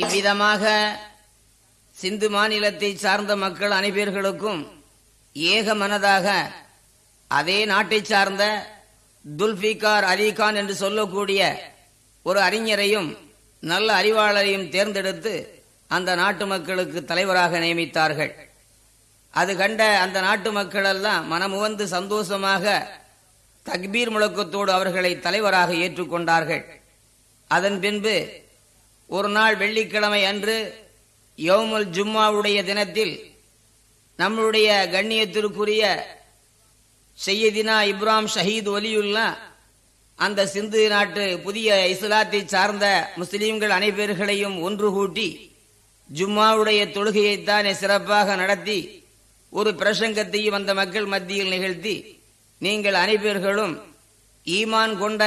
இவ்விதமாக சிந்து மாநிலத்தை சார்ந்த மக்கள் அனைவர்களுக்கும் ஏக மனதாக அதே நாட்டை சார்ந்த துல்பிகார் அலிகான் என்று சொல்லக்கூடிய ஒரு அறிஞரையும் நல்ல அறிவாளரையும் தேர்ந்தெடுத்து அந்த நாட்டு மக்களுக்கு தலைவராக நியமித்தார்கள். அது கண்ட அந்த நாட்டு மக்கள் எல்லாம் மனமுவந்து சந்தோஷமாக தக்பீர் முழக்கத்தோடு அவர்களை தலைவராக ஏற்றுக்கொண்டார்கள். அதன் பின்பு ஒரு நாள் வெள்ளிக்கிழமை அன்று யோமுல் ஜும்மாவுடைய தினத்தில் நம்முடைய கண்ணியத்திற்குரிய செய்யதினா இப்ராம் ஷஹீத் ஒலியுல்லா அந்த சிந்து நாட்டு புதிய இஸ்லாத்தை சார்ந்த முஸ்லீம்கள் அனைவர்களையும் ஒன்று கூட்டி ஜும்மாவுடைய தொழுகையைத்தானே சிறப்பாக நடத்தி ஒரு பிரசங்கத்தையும் அந்த மக்கள் மத்தியில் நிகழ்த்தி நீங்கள் அனைவர்களும் ஈமான் கொண்ட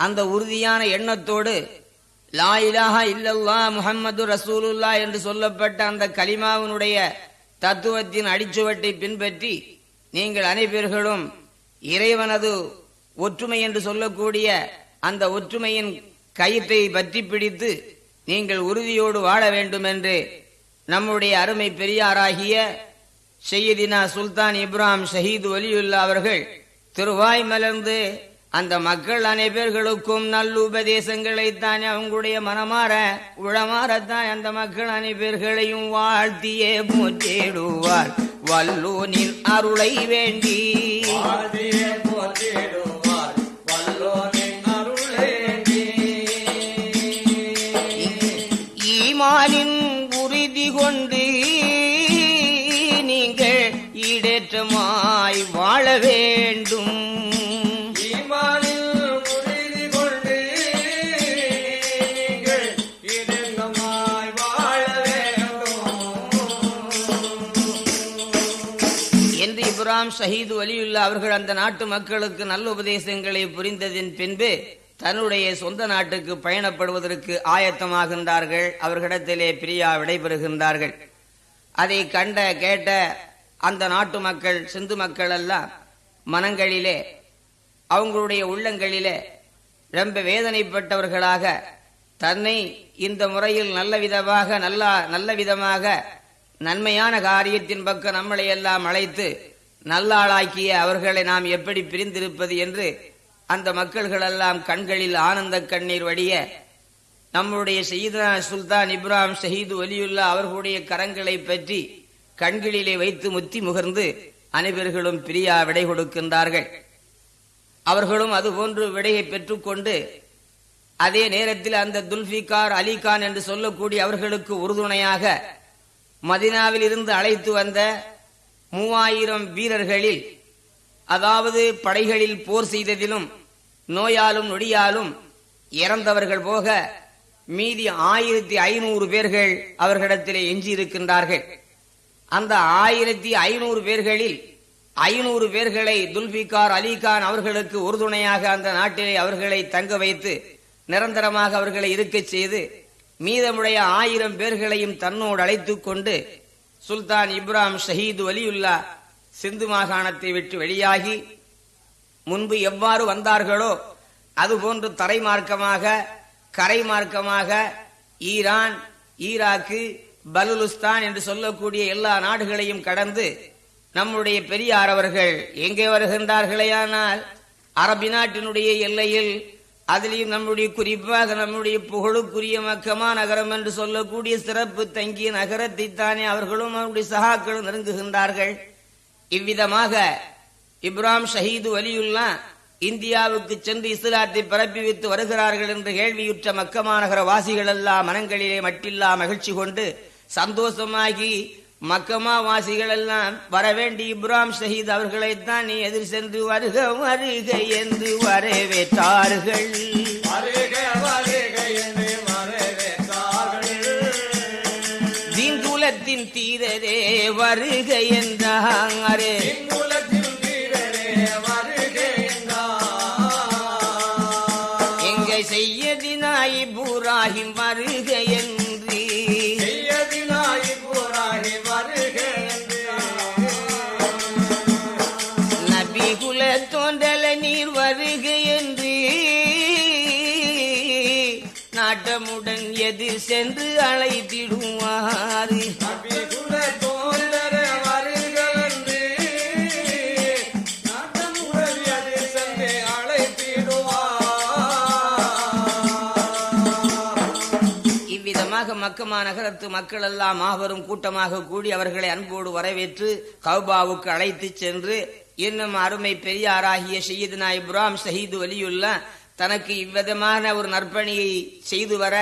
அந்த உறுதியான எண்ணத்தோடு லா இலாஹா இல்லல்லா முஹம்மது ரசூலுல்லா என்று சொல்லப்பட்ட அந்த கலிமாவினுடைய தத்துவத்தின் அடிச்சுவட்டை பின்பற்றி நீங்கள் அனைவர்களும் இறைவனது ஒற்றுமை என்று சொல்லக்கூடிய அந்த ஒற்றுமையின் கயிற்றை பற்றி பிடித்து நீங்கள் உறுதியோடு வாழ வேண்டும் என்று நம்முடைய அருமை பெரியாராகிய செய்யதினா சுல்தான் இப்ராம் ஷஹீது ஒலியுல்லா அவர்கள் திருவாய் மலர்ந்து அந்த மக்கள் அனைவர்களுக்கும் நல்லுபதேசங்களை தான் அவங்களுடைய மனமாற உளமாறத்தான் அந்த மக்கள் அனைவர்களையும் வாழ்த்தியே போற்றிடுவார். வல்லோனின் அருளை வேண்டி. ஈமானின் உறுதி கொண்டு ஷஹீது வலியுல்லா அவர்கள் அந்த நாட்டு மக்களுக்கு நல்ல உபதேசங்களை புரிந்ததின் பின்பு தன்னுடைய சொந்த நாட்டுக்கு பயணப்படுவதற்கு ஆயத்தமாகின்றார்கள். அவர்களிடத்திலே பிரியா விடைபெறுகின்றார்கள். அதை கண்ட கேட்ட அந்த நாட்டு மக்கள் சிந்து மக்கள் எல்லாம் மனங்களிலே அவங்களுடைய உள்ளங்களிலே ரொம்ப வேதனைப்பட்டவர்களாக தன்னை இந்த முறையில் நல்ல விதமாக நல்ல நல்ல விதமாக நன்மையான காரியத்தின் பக்கம் நம்மளை எல்லாம் அழைத்து நல்லாளாக்கிய அவர்களை நாம் எப்படி பிரிந்திருப்பது என்று அந்த மக்கள்களெல்லாம் கண்களில் ஆனந்த கண்ணீர் வடிய நம்முடைய செய்தா சுல்தான் இப்ராஹிம் ஷஹீது ஒலியுல்லா அவர்களுடைய கரங்களை பற்றி கண்களிலே வைத்து முத்தி முகர்ந்து அனைவர்களும் பிரியா விடை கொடுக்கின்றார்கள். அவர்களும் அதுபோன்று விடையை பெற்றுக்கொண்டு அதே நேரத்தில் அந்த துல்பிகார் அலிகான் என்று சொல்லக்கூடிய அவர்களுக்கு உறுதுணையாக மதினாவில் இருந்து அழைத்து வந்த மூவாயிரம் வீரர்களில் அதாவது படைகளில் போர் செய்ததிலும் நோயாலும் நொடியாலும் இறந்தவர்கள் போக மீதி ஆயிரத்தி ஐநூறு பேர்கள் அவர்களிடத்திலே எஞ்சியிருக்கின்றார்கள். அந்த ஆயிரத்தி ஐநூறு பேர்களில் ஐநூறு பேர்களை துல்பிகார் அலிகான் அவர்களுக்கு உறுதுணையாக அந்த நாட்டிலே அவர்களை தங்க வைத்து நிரந்தரமாக அவர்களை இருக்கச் செய்து மீதமுடைய ஆயிரம் பேர்களையும் தன்னோடு அழைத்துக் கொண்டு சுல்தான் இப்ராம் ஷஹீது வலியுல்லா சிந்து மாகாணத்தை விட்டு வெளியாகி முன்பு எவ்வாறு வந்தார்களோ அதுபோன்று தரை மார்க்கமாக கரை மார்க்கமாக ஈரான் ஈராக்கு பலுலுஸ்தான் என்று சொல்லக்கூடிய எல்லா நாடுகளையும் கடந்து நம்முடைய பெரியார் அவர்கள் எங்கே வருகின்றார்களேயானால் அரபி நாட்டினுடைய எல்லையில் அதிலையும் நம்முடைய குறிப்பாக நம்முடைய புகழுக்குரிய மக்கமா நகரம் என்று சொல்லக்கூடிய சிறப்பு தங்கிய நகரத்தை தானே அவர்களும் அவருடைய சகாக்களும் நெருங்குகின்றார்கள். இவ்விதமாக இப்ராம் ஷஹீது வலியுல்லா இந்தியாவுக்கு சென்று இஸ்லாத்தை பரப்பி வைத்து வருகிறார்கள் என்று கேள்வியுற்ற மக்கமாநகர வாசிகள் எல்லாம் மனங்களிலே மட்டில்லா மகிழ்ச்சி கொண்டு சந்தோஷமாகி மக்கமா வாசிகள் எல்லாம் வரவேண்டி இப்ராம் ஷஹீத் அவர்களைத்தான் நீ எதிர் சென்று வருக வருக என்று வரவேற்றார்கள். தீங்குலத்தின் தீரரே வருக என்றாரே சென்று அழைத்திடுவார் இவ்விதமாக மக்கமா நகரத்து மக்கள் எல்லாம் மாபெரும் கூட்டமாக கூடி அவர்களை அன்போடு வரவேற்று கௌபாவுக்கு அழைத்து சென்று இன்னும் அருமை பெரியாராகிய ஷெய்யதுனா இப்ராம் ஷஹீது வலியுல்லா தனக்கு இவ்விதமான ஒரு நற்பணியை செய்து வர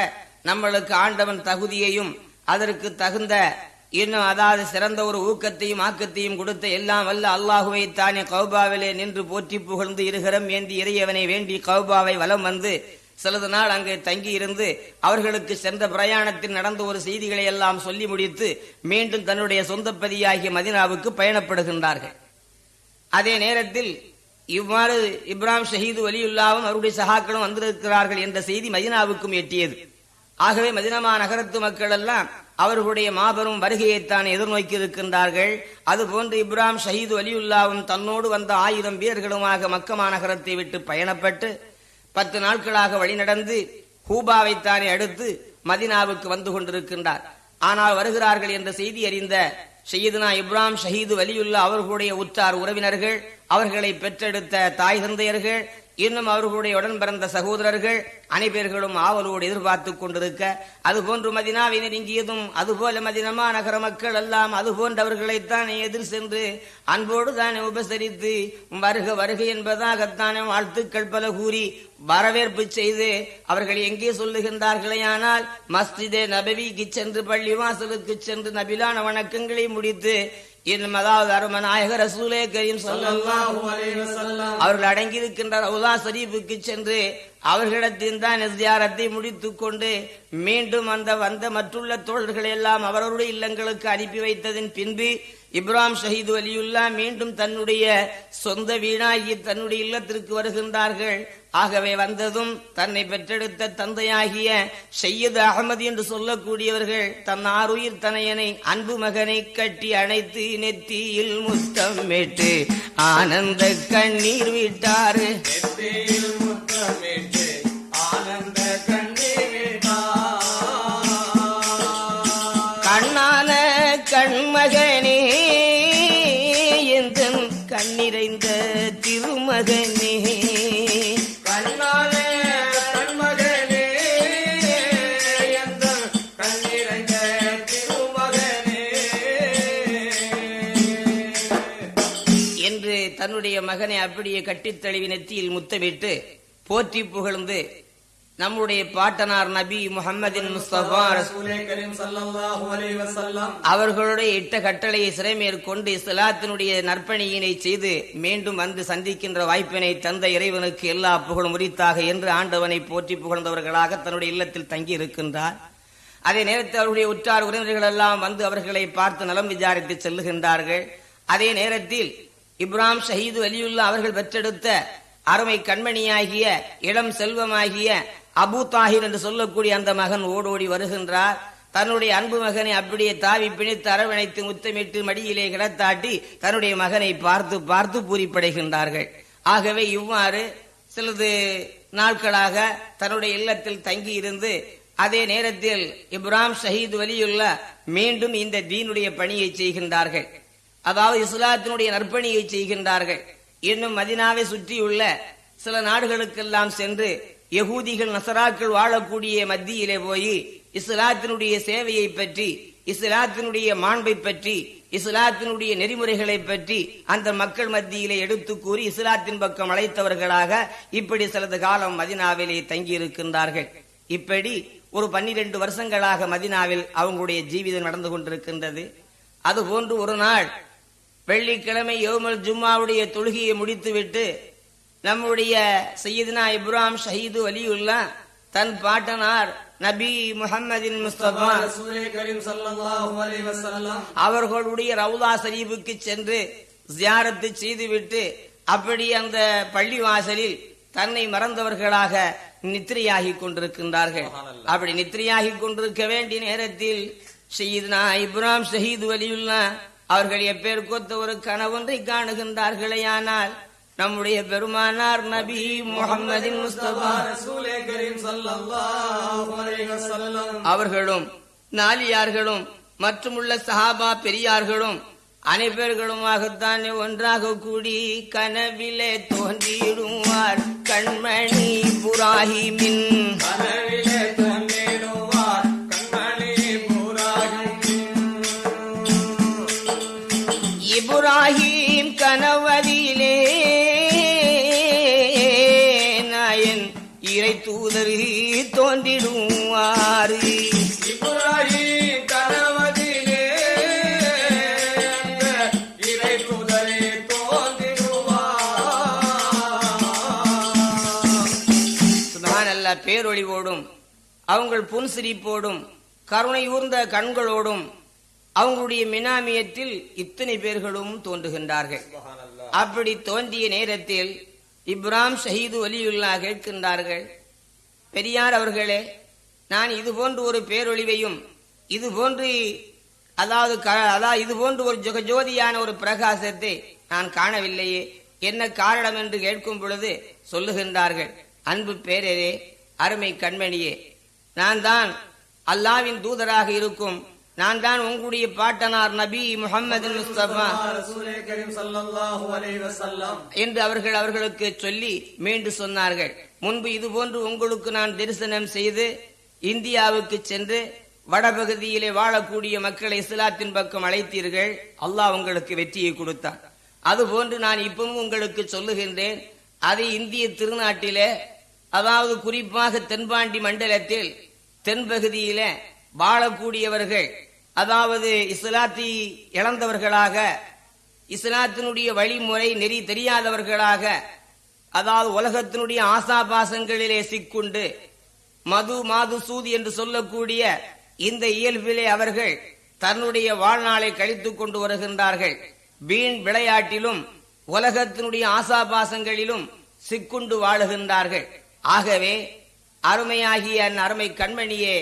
நம்மளுக்கு ஆண்டவன் தகுதியையும் அதற்கு தகுந்த இன்னும் அதாவது சிறந்த ஒரு ஊக்கத்தையும் ஆக்கத்தையும் கொடுத்த எல்லாம் வல்ல அல்லாஹுவை தானே கௌபாவிலே நின்று போற்றி புகழ்ந்து இருகரம் ஏந்தி இறையவனை வேண்டி கௌபாவை வலம் வந்து சிலது நாள் அங்கே தங்கி இருந்து அவர்களுக்கு சென்ற பிரயாணத்தில் நடந்த ஒரு செய்திகளை எல்லாம் சொல்லி முடித்து மீண்டும் தன்னுடைய சொந்த பதியாகிய மதினாவுக்கு பயணப்படுகின்றார்கள். அதே நேரத்தில் இவ்வாறு இப்ராம் ஷஹீது வலியுல்லாவும் அவருடைய சகாக்களும் வந்திருக்கிறார்கள் என்ற செய்தி மதினாவுக்கும் எட்டியது. ஆகவே மதினமா நகரத்து மக்கள் எல்லாம் அவர்களுடைய மாபெரும் வருகையைத்தான் எதிர்நோக்கி இருக்கின்றார்கள் அதுபோன்று இப்ராம் ஷஹீது வலியுல்லாவும் தன்னோடு வந்த ஆயிரம் வீரர்களுமாக மக்கமா நகரத்தை விட்டு பயணப்பட்டு பத்து நாட்களாக வழிநடந்து ஹூபாவைத்தானே அடுத்து மதினாவுக்கு வந்து கொண்டிருக்கின்றார். ஆனால் வருகிறார்கள் என்ற செய்தி அறிந்த ஷயீதுனா இப்ராம் ஷஹீது வலியுல்லா அவர்களுடைய உற்றார் உறவினர்கள் அவர்களை பெற்றெடுத்த தாய் தந்தையர்கள் இன்னும் அவர்களுடைய உடன் பிறந்த சகோதரர்கள் அனைவர்களும் ஆவலோடு எதிர்பார்த்து கொண்டிருக்க அதுபோன்று மதினாவை நெருங்கியதும் அதுபோல மதினமா நகர மக்கள் எல்லாம் அதுபோன்றவர்களைத்தான் எதிர் சென்று அன்போடு தானே உபசரித்து வருக வருக என்பதாகத்தானே வாழ்த்துக்கள் பல கூறி வரவேற்பு செய்து அவர்கள் எங்கே சொல்லுகின்றார்களே ஆனால் மஸ்ஜிதே நபவிக்கு சென்று பள்ளிவாசலுக்கு சென்று நபிலான வணக்கங்களை முடித்து அதாவது அரும நாயகர் ரசூலே கரீம் அவர்கள் அடங்கியிருக்கின்ற ரவுலா ஷரீஃபுக்கு சென்று அவர்களிடத்தில் தான் தியாரத்தை முடித்துக் கொண்டு மீண்டும் அந்த வந்த மற்றுள்ள தோழர்களை எல்லாம் அவரவருடைய இல்லங்களுக்கு அனுப்பி வைத்ததின் பின்பு இப்ராம் ஷஹீது வலியுல்லா மீண்டும் தன்னுடைய சொந்த வீணாகி தன்னுடைய இல்லத்திற்கு வருகின்றார்கள். ஆகவே வந்ததும் தன்னை பெற்றெடுத்த தந்தையாகிய ஷையது அகமது என்று சொல்லக்கூடியவர்கள் தன் ஆறுயிர் தனையனை அன்பு மகனை கட்டி அணைத்து நெத்தியில் முத்தமிட்டு ஆனந்த கண்ணீர் விட்டாரு. கண்ணான கண்மகனே எந்த கண்ணிறைந்த திருமகனே. கண்மகனே கண்ணிறைந்த திருமகனே. என்று தன்னுடைய மகனை அப்படியே கட்டித்தழுவி நெத்தியில் முத்தமிட்டு போற்றி புகழ்ந்து நம்முடைய பாட்டனார் நபி முஹம்மதின் முஸ்தபா அவர்களுடைய இட்ட கட்டளையை சிறைமேற்கொண்டு இஸ்லாத்தினுடைய நற்பணியினை செய்து மீண்டும் வந்து சந்திக்கின்ற வாய்ப்பினை தந்த இறைவனுக்கு எல்லா புகழும் உரித்தாக என்று ஆண்டவனை போற்றி புகழ்ந்தவர்களாக தன்னுடைய இல்லத்தில் தங்கி இருக்கின்றார் அதே நேரத்தில் அவருடைய உற்றார் உறவினர்கள் எல்லாம் வந்து அவர்களை பார்த்து நலம் விசாரித்து செல்லுகின்றார்கள். அதே நேரத்தில் இப்ராஹிம் ஷஹீது அலியுல்லா அவர்கள் பெற்றெடுத்த அருமை கண்மணியாகிய இளம் செல்வமாகிய அபு தாஹிர் என்று சொல்லக்கூடிய அந்த மகன் ஓடோடி வருகின்றார். தன்னுடைய அன்பு மகனை அப்படியே தாவி பிணித்து அரவணைத்து முத்தமிட்டு மடியிலே கிடத்தாட்டி தன்னுடைய மகனை பார்த்து பார்த்து பூரிப்படைகின்றார்கள். ஆகவே இவ்வாறு சிலது நாட்களாக தன்னுடைய இல்லத்தில் தங்கி இருந்து அதே நேரத்தில் இப்ராம் ஷஹீத் வலியுள்ள மீண்டும் இந்த தீனுடைய பணியை செய்கின்றார்கள். அதாவது இஸ்லாத்தினுடைய நற்பணியை செய்கின்றார்கள். இன்னும் மதினாவை சுற்றியுள்ள சில நாடுகளுக்கெல்லாம் சென்று யகூதிகள் நசராக்கள் வாழக்கூடிய மத்தியிலே போய் இஸ்லாத்தினுடைய சேவையை பற்றி இஸ்லாத்தினுடைய மாண்பை பற்றி இஸ்லாத்தினுடைய நெறிமுறைகளை பற்றி அந்த மக்கள் மத்தியிலே எடுத்து கூறி இஸ்லாத்தின் பக்கம் அழைத்தவர்களாக இப்படி சிலது காலம் மதினாவிலே தங்கியிருக்கின்றார்கள். இப்படி ஒரு பன்னிரண்டு வருஷங்களாக மதினாவில் அவங்களுடைய ஜீவிதம் நடந்து கொண்டிருக்கின்றது. அதுபோன்று ஒரு நாள் வெள்ளிக்கிழமை யோமல் ஜும்மாவுடைய தொழுகையை முடித்துவிட்டு நம்முடைய சையதுனா இப்ராஹிம் ஷஹீது வலியுல்லா தன் பாட்டனார் நபி முஹம்மதின் முஸ்தபா அவர்களுடைய ரவுலா ஷரீஃபுக்கு சென்று ஜியாரத்து செய்துவிட்டு அப்படி அந்த பள்ளிவாசலில் தன்னை மறந்தவர்களாக நித்திரையாகி கொண்டிருக்கின்றார்கள். அப்படி நித்திரையாகி கொண்டிருக்க வேண்டிய நேரத்தில் ஷஹீத்னா இப்ராஹிம் ஷஹீது வலியுல்லா அவர்கள் எப்பேர் கொத்த ஒரு கனவொன்றை காணுகின்றார்களே ஆனால் நம்முடைய பெருமானார் நபி முகமதின் முஸ்தபா அவர்களும் நாலியார்களும் மற்றும் உள்ள சஹாபா பெரியார்களும் அனைவர்களுமாகத்தான் ஒன்றாக கூடி கனவிலே தோன்றிடுவார். கண்மணி புராஹிமின் அவங்கள் புன்சிரிப்போடும் கருணை ஊர்ந்த கண்களோடும் அவங்களுடைய மினாமியத்தில் இத்தனை பேர்களும் தோன்றுகின்றார்கள். அப்படி தோன்றிய நேரத்தில் இப்ராம் ஷஹீது வலியுல்லா கேட்கின்றார்கள் பெரியார் அவர்களே நான் இது போன்று ஒரு பேரொழிவையும் இது போன்று அதாவது அதாவது இது போன்று ஒரு ஜொக ஜோதியான ஒரு பிரகாசத்தை நான் காணவில்லையே என்ன காரணம் என்று கேட்கும் பொழுது சொல்லுகின்றார்கள். அன்பு பேரரே அருமை கண்மணியே நான் தான் அல்லாவின் தூதராக இருக்கும். நான் தான் உங்களுடைய பாட்டனார் நபி முகமது முஸ்தபா என்று அவர்கள் அவர்களுக்கு சொல்லி மீண்டு சொன்னார்கள். முன்பு இதுபோன்று உங்களுக்கு நான் தரிசனம் செய்து இந்தியாவுக்கு சென்று வடபகுதியிலே வாழக்கூடிய மக்களை இஸ்லாத்தின் பக்கம் அழைத்தீர்கள். அல்லாஹ் உங்களுக்கு வெற்றியை கொடுத்தார் அதுபோன்று நான் இப்பவும் உங்களுக்கு சொல்லுகின்றேன். அதை இந்திய திருநாட்டிலே அதாவது குறிப்பாக தென்பாண்டி மண்டலத்தில் தென்பகுதியில வாழக்கூடியவர்கள் அதாவது இஸ்லாத்தை இழந்தவர்களாக இஸ்லாத்தினுடைய வழிமுறை நெறி தெரியாதவர்களாக அதாவது உலகத்தினுடைய ஆசாபாசங்களிலே சிக்குண்டு மது மாது சூது என்று சொல்லக்கூடிய இந்த இயல்பிலே அவர்கள் தன்னுடைய வாழ்நாளை கழித்துக் கொண்டு வருகின்றார்கள். வீண் விளையாட்டிலும் உலகத்தினுடைய ஆசாபாசங்களிலும் சிக்குண்டு வாழுகின்றார்கள். ஆகவே அருமையாகிய அந் அருமை கண்மணியே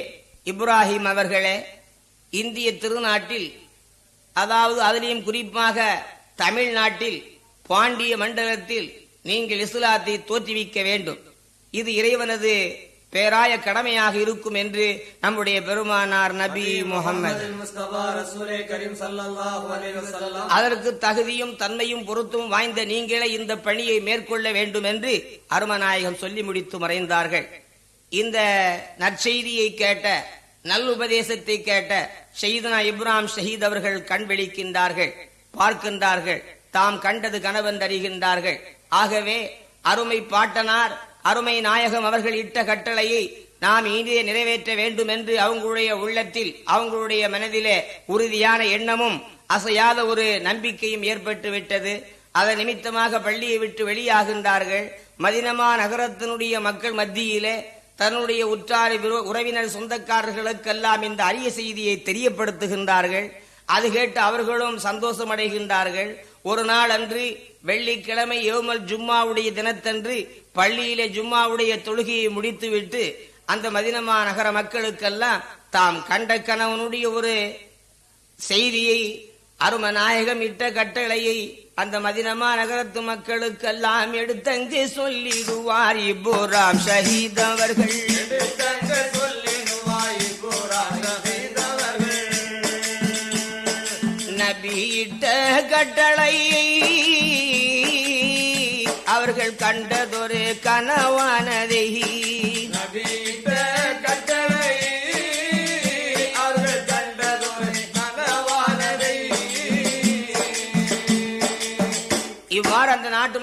இப்ராஹிம் அவர்களே இந்திய திருநாட்டில் அதாவது அதிலையும் குறிப்பாக தமிழ்நாட்டில் பாண்டிய மண்டலத்தில் நீங்கள் இஸ்லாத்தை தோற்றுவிக்க வேண்டும். இது இறைவனது பேராய கடமையாக இருக்கும் என்று நம்முடைய பெருமானார் நபி முகமது அதற்கு தகுதியும் தன்மையும் பொருத்தும் வாய்ந்த நீங்களே இந்த பணியை மேற்கொள்ள வேண்டும் என்று அருமநாயகம் சொல்லி முடித்து மறைந்தார்கள். இந்த நற்செய்தியை கேட்ட நல் உபதேசத்தை கேட்ட ஷஹீதனா இப்ராம் ஷஹீத் அவர்கள் கண் விழிக்கின்றார்கள் பார்க்கின்றார்கள் தாம் கண்டது கனவென்றறிகின்றார்கள் ஆகவே அருமை பாட்டனார் அருமை நாயகம் அவர்கள் இட்ட கட்டளையை நாம் இனிதே நிறைவேற்ற வேண்டும் என்று அவங்களுடைய உள்ளத்தில் அவங்களுடைய மனதிலே உறுதியான எண்ணமும் அசையாத ஒரு நம்பிக்கையும் ஏற்பட்டு விட்டது அதன் நிமித்தமாக பள்ளியை விட்டு வெளியாகின்றார்கள். மதினமா நகரத்தினுடைய மக்கள் மத்தியிலே தன்னுடைய உற்றார் விரு- உறவினர் சொந்தக்காரர்களுக்கெல்லாம் இந்த அரிய செய்தியை தெரியப்படுத்துகின்றார்கள். அது கேட்டு அவர்களும் சந்தோஷம் அடைகின்றார்கள் ஒரு நாள் அன்று வெள்ளிக்கிழமை ஏமல் ஜும்மாவுடைய தினத்தன்று பள்ளியிலே ஜும்மாவுடைய தொழுகையை முடித்துவிட்டு அந்த மதினமா நகர மக்களுக்கெல்லாம் தாம் கண்ட கணவனுடைய ஒரு செய்தியை அரும நாயகம் இட்ட கட்டளையை அந்த மதினமா நகரத்து மக்களுக்கெல்லாம் எடுத்தங்கு சொல்லிடுவார் இப்புராம் ஷஹீத் அவர்கள். நபியிட்ட கட்டளையை அவர்கள் கண்டதொரு கனவானதை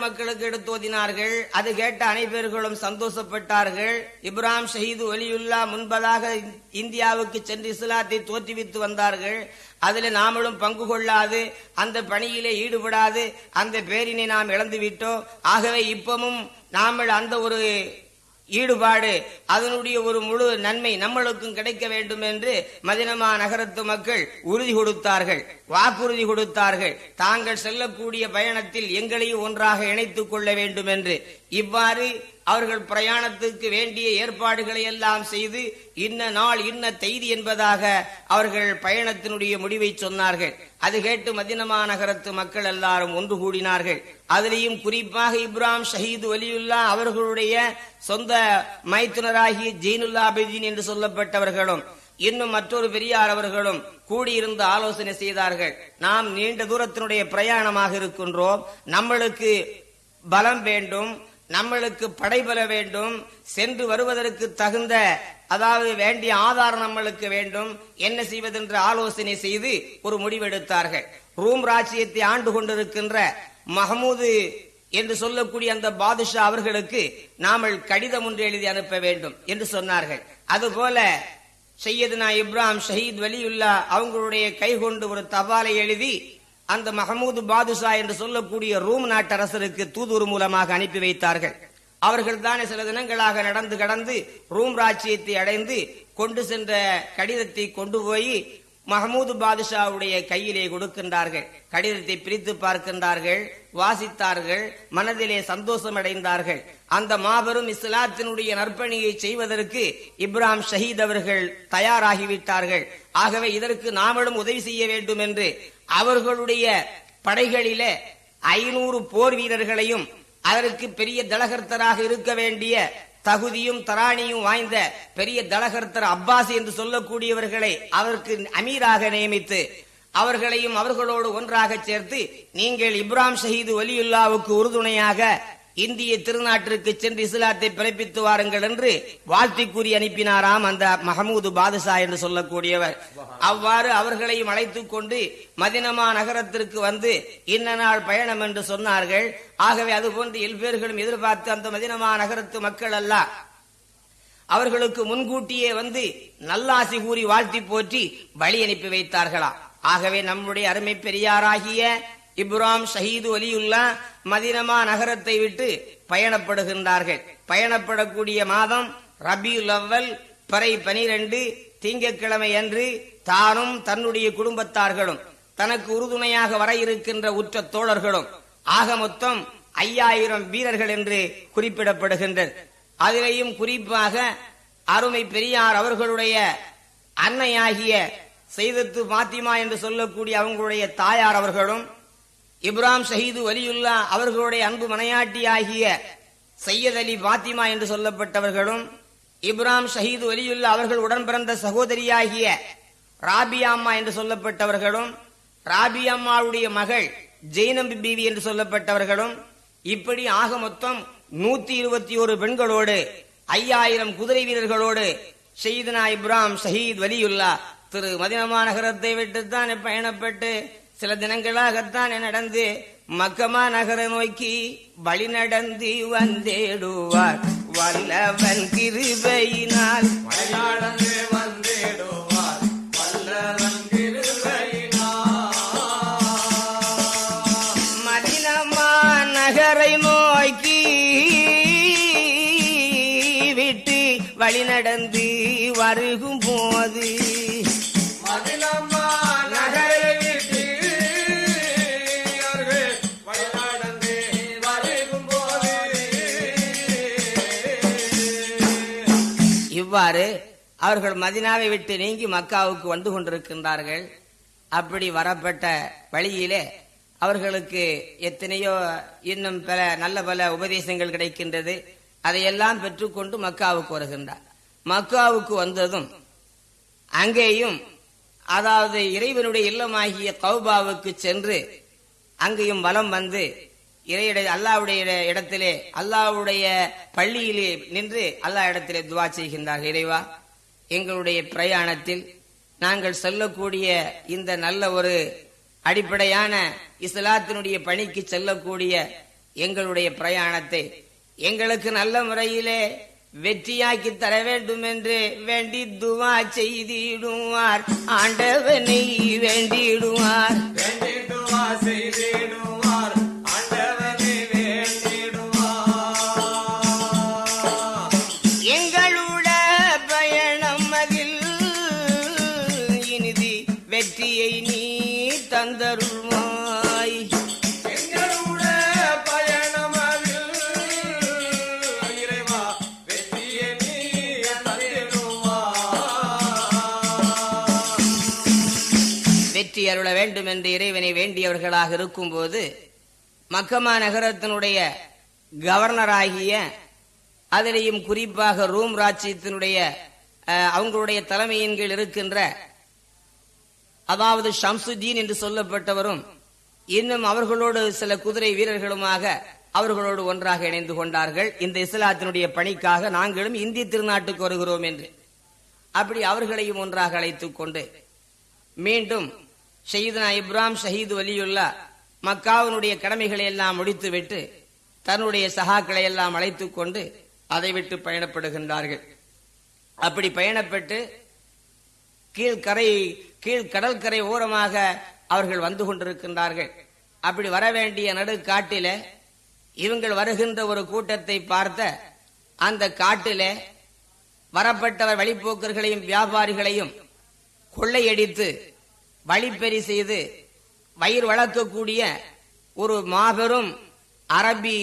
மக்களுக்கு எடுத்து ஓதினார்கள். அது கேட்ட அனைவர்களும் சந்தோஷப்பட்டார்கள். இப்ராம் ஷஹீது ஒலியுல்லா முன்பதாக இந்தியாவுக்கு சென்று இஸ்லாத்தை தோற்றுவித்து வந்தார்கள். அதில் நாமளும் பங்கு கொள்ளாது அந்த பணியிலே ஈடுபடாது அந்த பேரினை நாம் இழந்து விட்டோம் ஆகவே இப்பவும் நாமல் அந்த ஒரு ஈடுபாடு அதனுடைய ஒரு முழு நன்மை நம்மளுக்கும் கிடைக்க வேண்டும் என்று மதினமா நகரத்து மக்கள் உறுதி கொடுத்தார்கள் வாக்குறுதி கொடுத்தார்கள். தாங்கள் செல்லக்கூடிய பயணத்தில் எங்களையும் ஒன்றாக இணைத்துக் கொள்ள வேண்டும் என்று இவ்வாறு அவர்கள் பிரயாணத்துக்கு வேண்டிய ஏற்பாடுகளை எல்லாம் செய்து இன்ன நாள் இன்ன செய்தி என்பதாக அவர்கள் பயணத்தினுடைய முடிவை சொன்னார்கள். அது கேட்டு மதினமா நகரத்து மக்கள் எல்லாரும் ஒன்று கூடினார்கள். அதிலேயும் குறிப்பாக இப்ராம் ஷஹீது வலியுல்லா அவர்களுடைய சொந்த மைத்துனராகிய ஜெயினுல்லா அபிதீன் என்று சொல்லப்பட்டவர்களும் இன்னும் மற்றொரு பெரியார் அவர்களும் கூடியிருந்து ஆலோசனை செய்தார்கள். நாம் நீண்ட தூரத்தினுடைய பிரயாணமாக இருக்கின்றோம். நம்மளுக்கு பலம் வேண்டும். நம்மளுக்கு படைபெற வேண்டும் சென்று வருவதற்கு தகுந்த அதாவது வேண்டிய ஆதாரம் நம்மளுக்கு வேண்டும் என்ன செய்வதென்று ஆலோசனை செய்து ஒரு முடிவெடுத்தார்கள். ரூம் ராஜ்யத்தை ஆண்டு கொண்டிருக்கின்ற மஹமூது என்று சொல்லக்கூடிய அந்த பாதுஷா அவர்களுக்கு நாமல் கடிதம் ஒன்று எழுதி அனுப்ப வேண்டும் என்று சொன்னார்கள். அதுபோல சையதுனா இப்ராஹிம் ஷஹீத் வலியுல்லா அவங்களுடைய கை கொண்டு ஒரு தபாலை எழுதி அந்த மஹமூது பாதுஷா என்று சொல்லக்கூடிய ரூம் நாட்டரசருக்கு தூதுரு மூலமாக அனுப்பி வைத்தார்கள். அவர்கள் தானே சில தினங்களாக நடந்து கடந்து ரூம் ராஜ்யத்தை அடைந்து கொண்டு சென்ற கடிதத்தை கொண்டு போய் மஹமூது பாதுஷாவுடைய கையிலே கொடுக்கின்றார்கள். கடிதத்தை பிரித்து பார்க்கின்றார்கள் வாசித்தார்கள் மனதிலே சந்தோஷம் அடைந்தார்கள் அந்த மாபெரும் இஸ்லாத்தினுடைய நற்பணியை செய்வதற்கு இப்ராம் ஷஹீத் அவர்கள் தயாராகிவிட்டார்கள். ஆகவே இதற்கு நாமளும் உதவி செய்ய வேண்டும் என்று அவர்களுடைய படைகளிலே ஐநூறு போர் வீரர்களையும் அதற்கு பெரிய தலகர்த்தராக இருக்க வேண்டிய தகுதியும் தராணியும் வாய்ந்த பெரிய தலகர்த்தர் அப்பாஸ் என்று சொல்லக்கூடியவர்களை அவருக்கு அமீராக நியமித்து அவர்களையும் அவர்களோடு ஒன்றாக சேர்த்து நீங்கள் இப்ராம் ஷஹீது வலியுல்லாவுக்கு உறுதுணையாக இந்திய திருநாட்டிற்கு சென்று இஸ்லாத்தை பிறப்பித்து வாருங்கள் என்று வாழ்த்தி கூறி அனுப்பினாராம் அந்த மஹமூது பாதுஷா என்று சொல்லக்கூடியவர். அவ்வாறு அவர்களையும் அழைத்து கொண்டு மதினமா நகரத்திற்கு வந்து இன்ன நாள் பயணம் என்று சொன்னார்கள். ஆகவே அதுபோன்று எல்பேர்களும் எதிர்பார்த்து அந்த மதினமா நகரத்து மக்கள் அல்ல. அவர்களுக்கு முன்கூட்டியே வந்து நல்லாசி கூறி வாழ்த்தி போற்றி வழி அனுப்பி வைத்தார்களா ஆகவே நம்முடைய அருமை பெரியாராகிய இப்ராம் ஷஹீது அலியுல்லா மதினமா நகரத்தை விட்டு பயணப்படுகின்றார்கள். பயணப்படக்கூடிய மாதம் ரபியுல் அவ்வல் பறை பனிரெண்டு திங்கக்கிழமை அன்று தானும் தன்னுடைய குடும்பத்தார்களும் தனக்கு உறுதுணையாக வர இருக்கின்ற உற்ற தோழர்களும் ஆக மொத்தம் ஐயாயிரம் வீரர்கள் என்று குறிப்பிடப்படுகின்றது. அதிலேயும் குறிப்பாக அருமை பெரியார் அவர்களுடைய அன்னையாகிய செய்தத்து பாத்திமா என்று சொல்லக்கூடிய அவங்களுடைய தாயார் அவர்களும் இப்ராம் ஷஹீது வலியுல்லா அவர்களுடைய அன்பு மனையாட்டியாகிய சையத் அலி பாத்திமா என்று சொல்லப்பட்டவர்களும் இப்ராம் ஷஹீது வலியுல்லா அவர்கள் உடன் பிறந்த சகோதரியாகிய ராபியா அம்மா என்று சொல்லப்பட்டவர்களும் ராபியா அம்மாவுடைய மகள் ஜெய்னம்பி பீவி என்று சொல்லப்பட்டவர்களும் இப்படி ஆக மொத்தம் நூத்தி இருபத்தி ஒரு பெண்களோடு ஐயாயிரம் குதிரை வீரர்களோடு ஷஹீதுனா இப்ராம் ஷஹீத் வலியுல்லா திரு மதினமா நகரத்தை விட்டுத்தான் பயணப்பட்டு சில தினங்களாகத்தான் நடந்து மக்கமா நகர நோக்கி வழி நடந்து வந்தேடுவார். வல்லவன் கிருபையினால். மலையாளந்து வந்திடுவார் வல்லவன் மதினமா நகரை நோக்கி விட்டு வழி நடந்து வருகும் இவ்வாறு அவர்கள் மதினாவை விட்டு நீங்கி மக்காவுக்கு வந்து கொண்டிருக்கின்றார்கள். அப்படி வரப்பட்ட வழியிலே அவர்களுக்கு எத்தனையோ இன்னும் பல நல்ல பல உபதேசங்கள் கிடைக்கின்றது. அதையெல்லாம் பெற்றுக்கொண்டு மக்காவுக்கு வருகின்றார். மக்காவுக்கு வந்ததும் அங்கேயும் அதாவது இறைவனுடைய இல்லமாகிய கௌபாவுக்கு சென்று அங்கேயும் வலம் வந்து இறையிட அல்லாவுடைய இடத்திலே அல்லாவுடைய பள்ளியிலே நின்று அல்லாஹ் இடத்திலே துவா செய்கின்றார்கள் இறைவா. எங்களுடைய பிரயாணத்தில் நாங்கள் செல்லக்கூடிய இந்த நல்ல ஒரு அடிப்படையான இஸ்லாத்தினுடைய பணிக்கு செல்லக்கூடிய எங்களுடைய பிரயாணத்தை எங்களுக்கு நல்ல முறையிலே வெற்றியாக்கி தர வேண்டும் என்று வேண்டி துவா செய்திடுவார். ஆண்டவனை வேண்டிடுவார். வேண்டிடுவா செய்திடுவார். வேண்டும் என்று இறைவனை வேண்டியவர்களாக இருக்கும்போது மக்கமா நகரத்தினுடைய கவர்னராகிய அதிலேயும் குறிப்பாக ரூம் ராஜ்யத்தினுடைய அவங்களுடைய தலைமையின் கீழ் இருக்கின்ற அதாவது ஷம்சுதீன் என்று சொல்லப்பட்டவரும் இன்னும் அவர்களோடு சில குதிரை வீரர்களுமாக அவர்களோடு ஒன்றாக இணைந்து கொண்டார்கள். இந்த இஸ்லாத்தினுடைய பணிக்காக நாங்களும் இந்திய திருநாட்டுக்கு வருகிறோம் என்று. அப்படி அவர்களையும் ஒன்றாக அழைத்துக் கொண்டு மீண்டும் ஷஹீதுனா இப்ராம் ஷஹீது வலியுல்லா மக்காவினுடைய கடமைகளை எல்லாம் முடித்துவிட்டு தன்னுடைய சகாக்களை எல்லாம் அழைத்துக் கொண்டு அதை விட்டு பயணப்படுகின்றார்கள். அப்படி பயணப்பட்டு கீழ்கரை கீழ் கடற்கரை ஓரமாக அவர்கள் வந்து கொண்டிருக்கின்றார்கள். அப்படி வர வேண்டிய நடுக்காட்டில இவங்கள் வருகின்ற ஒரு கூட்டத்தை பார்த்த அந்த காட்டில வரப்பட்டவர் வழிப்போக்கர்களையும் வியாபாரிகளையும் கொள்ளையடித்து வழிப்பெறி செய்து வயிறு வளர்க்கக்கூடிய ஒரு மாபெரும் அரபி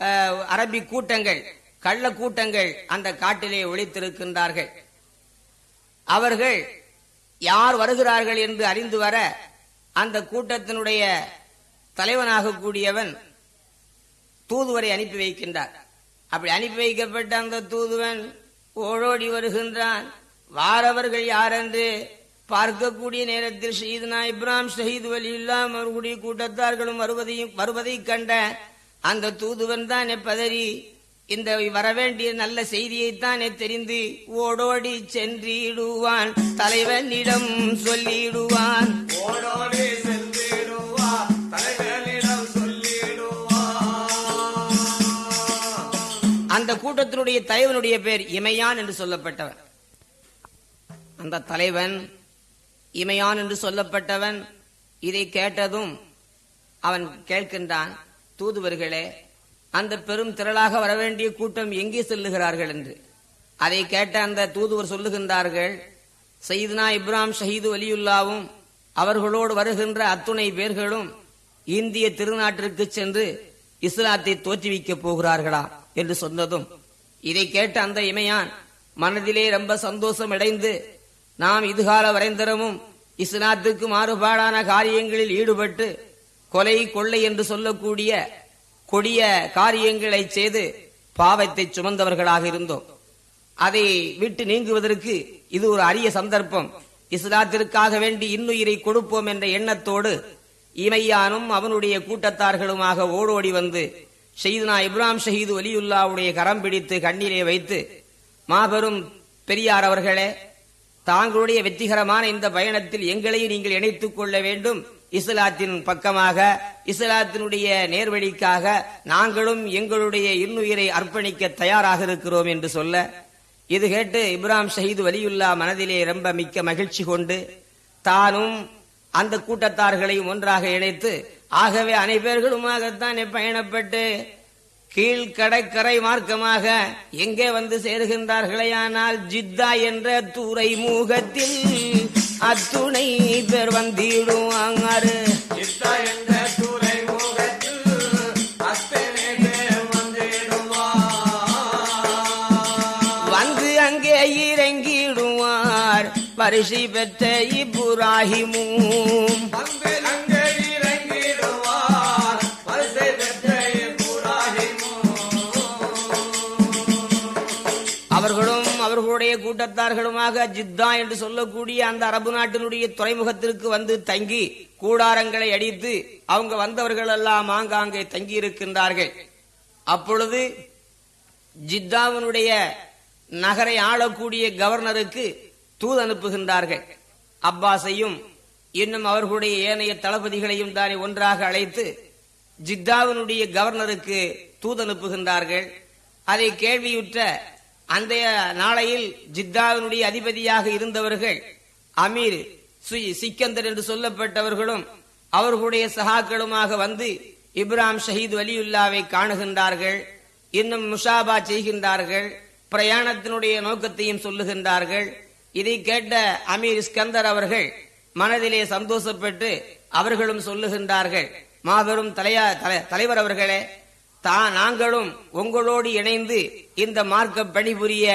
அஹ், அரபி கூட்டங்கள் கள்ள கூட்டங்கள் அந்த காட்டிலே ஒழித்திருக்கின்றார்கள் அவர்கள் யார் வருகிறார்கள் என்று அறிந்து வர அந்த கூட்டத்தினுடைய தலைவனாக கூடியவன் தூதுவரை அனுப்பி வைக்கின்றார். அப்படி அனுப்பி வைக்கப்பட்ட அந்த தூதுவன் ஓடோடி வருகின்றான். வாரவர்கள் யார் என்று பார்க்கக்கூடிய நேரத்தில் ஷஹீதுனா இப்ராம் ஷஹீது வலியுல்லா அவர்களுடைய கூட்டத்தார்களும் வருவதையும் வருவதை கண்ட அந்த தூதுவன் தான் பதறி இந்த வரவேண்டிய நல்ல செய்தியைத்தானே தெரிந்து ஓடோடி சென்றிடுவான். தலைவனிடம் சொல்லிடுவான். ஓடோடி சென்றிடுவா தலைவனிடம் சொல்லிடுவா அந்த கூட்டத்தினுடைய தலைவனுடைய பேர் இமையான் என்று சொல்லப்பட்டவன் அந்த தலைவன் இமையான் என்று சொல்லப்பட்டவன் இதை கேட்டதும் அவன் கேட்கின்றான் தூதுவர்களே அந்த பெரும் திரளாக வரவேண்டிய கூட்டம் எங்கே செல்லுகிறார்கள்? என்று. அதை கேட்ட அந்த தூதுவர் சொல்லுகின்றார்கள் சயிதுனா இப்ராம் ஷஹீது வலியுல்லாவும் அவர்களோடு வருகின்ற அத்துணை பேர்களும் இந்திய திருநாட்டிற்கு சென்று இஸ்லாத்தை தோற்றுவிக்கப் போகிறார்களா? என்று சொன்னதும் இதை கேட்ட அந்த இமையான் மனதிலே ரொம்ப சந்தோஷம் அடைந்து நாம் இதுகால வரைந்தரமும் இஸ்லாத்துக்கு மாறுபாடான காரியங்களில் ஈடுபட்டு கொலை கொள்ளை என்று சொல்லக்கூடிய கொடிய காரியங்களை செய்து பாவத்தை சுமந்தவர்களாக இருந்தோம். அதை விட்டு நீங்குவதற்கு இது ஒரு அரிய சந்தர்ப்பம். இஸ்லாத்திற்காக வேண்டி இன்னுயிரை கொடுப்போம் என்ற எண்ணத்தோடு இமையானும் அவனுடைய கூட்டத்தார்களுமாக ஓடோடி வந்து ஷெய்துனா இப்ராம் ஷஹீது வலியுல்லாவுடைய கரம் பிடித்து கண்ணீரை வைத்து மாபெரும் பெரியார் அவர்களே தாங்களுடைய வெற்றிகரமான இந்த பயணத்தில் எங்களையும் நீங்கள் இணைத்துக் கொள்ள வேண்டும். இஸ்லாத்தின் பக்கமாக இஸ்லாத்தினுடைய நேர்வழிக்காக நாங்களும் எங்களுடைய இன்னுயிரை அர்ப்பணிக்க தயாராக இருக்கிறோம் என்று சொல்ல இது கேட்டு இப்ராம் ஷஹீது வலியுல்லா மனதிலே ரொம்ப மிக்க மகிழ்ச்சி கொண்டு தானும் அந்த கூட்டத்தார்களையும் ஒன்றாக இணைத்து ஆகவே அனைவர்களுமாகத்தான் பயணப்பட்டு கீழ்கடற்கரை மார்க்கமாக எங்கே வந்து சேருகின்றார்களேயானால் ஜித்தா என்ற துறைமுகத்தில் அத்துணை பேர் வந்திடுவாங்காரு. இத்தா என்ற துறைமுகத்தில் அத்தனை பேர் வந்திடுவா வந்து அங்கே இறங்கிடுவார். பரிசு பெற்ற இப்ராஹிமும் கூட்டத்தார்களுமாக ஜித்தா என்று சொல்லக்கூடிய அந்த அரபு நாட்டினுடைய துறைமுகத்திற்கு வந்து தங்கி கூடாரங்களை அடித்து அவங்க வந்தவர்கள் எல்லாம் ஆங்காங்கே தங்கி இருக்கின்றார்கள் அப்பொழுது ஜித்தாவினுடைய நகரை ஆளக்கூடிய கவர்னருக்கு தூது அனுப்புகின்றார்கள். அப்பாஸையும் இன்னும் அவர்களுடைய ஏனைய தளபதிகளையும் தானே ஒன்றாக அழைத்து ஜித்தாவினுடைய கவர்னருக்கு தூது அனுப்புகின்றார்கள். அதை கேள்வியுற்ற அந்த நாளையில் ஜித்தாவினுடைய அதிபதியாக இருந்தவர்கள் அமீர் சிக்கந்தர் என்று சொல்லப்பட்டவர்களும் அவர்களுடைய சகாக்களுமாக வந்து இப்ராம் ஷஹீத் வலியுல்லாவை காணுகின்றார்கள் இன்னும் முஷாபா செய்கின்றார்கள் பிரயாணத்தினுடைய நோக்கத்தையும் சொல்லுகின்றார்கள். இதை கேட்ட அமீர் இஸ்கந்தர் அவர்கள் மனதிலே சந்தோஷப்பட்டு அவர்களும் சொல்லுகின்றார்கள் மாபெரும் தலையா தலை- தலைவர் அவர்களே தான் நாங்களும் உங்களோடு இணைந்து இந்த மார்க்க பணிபுரிய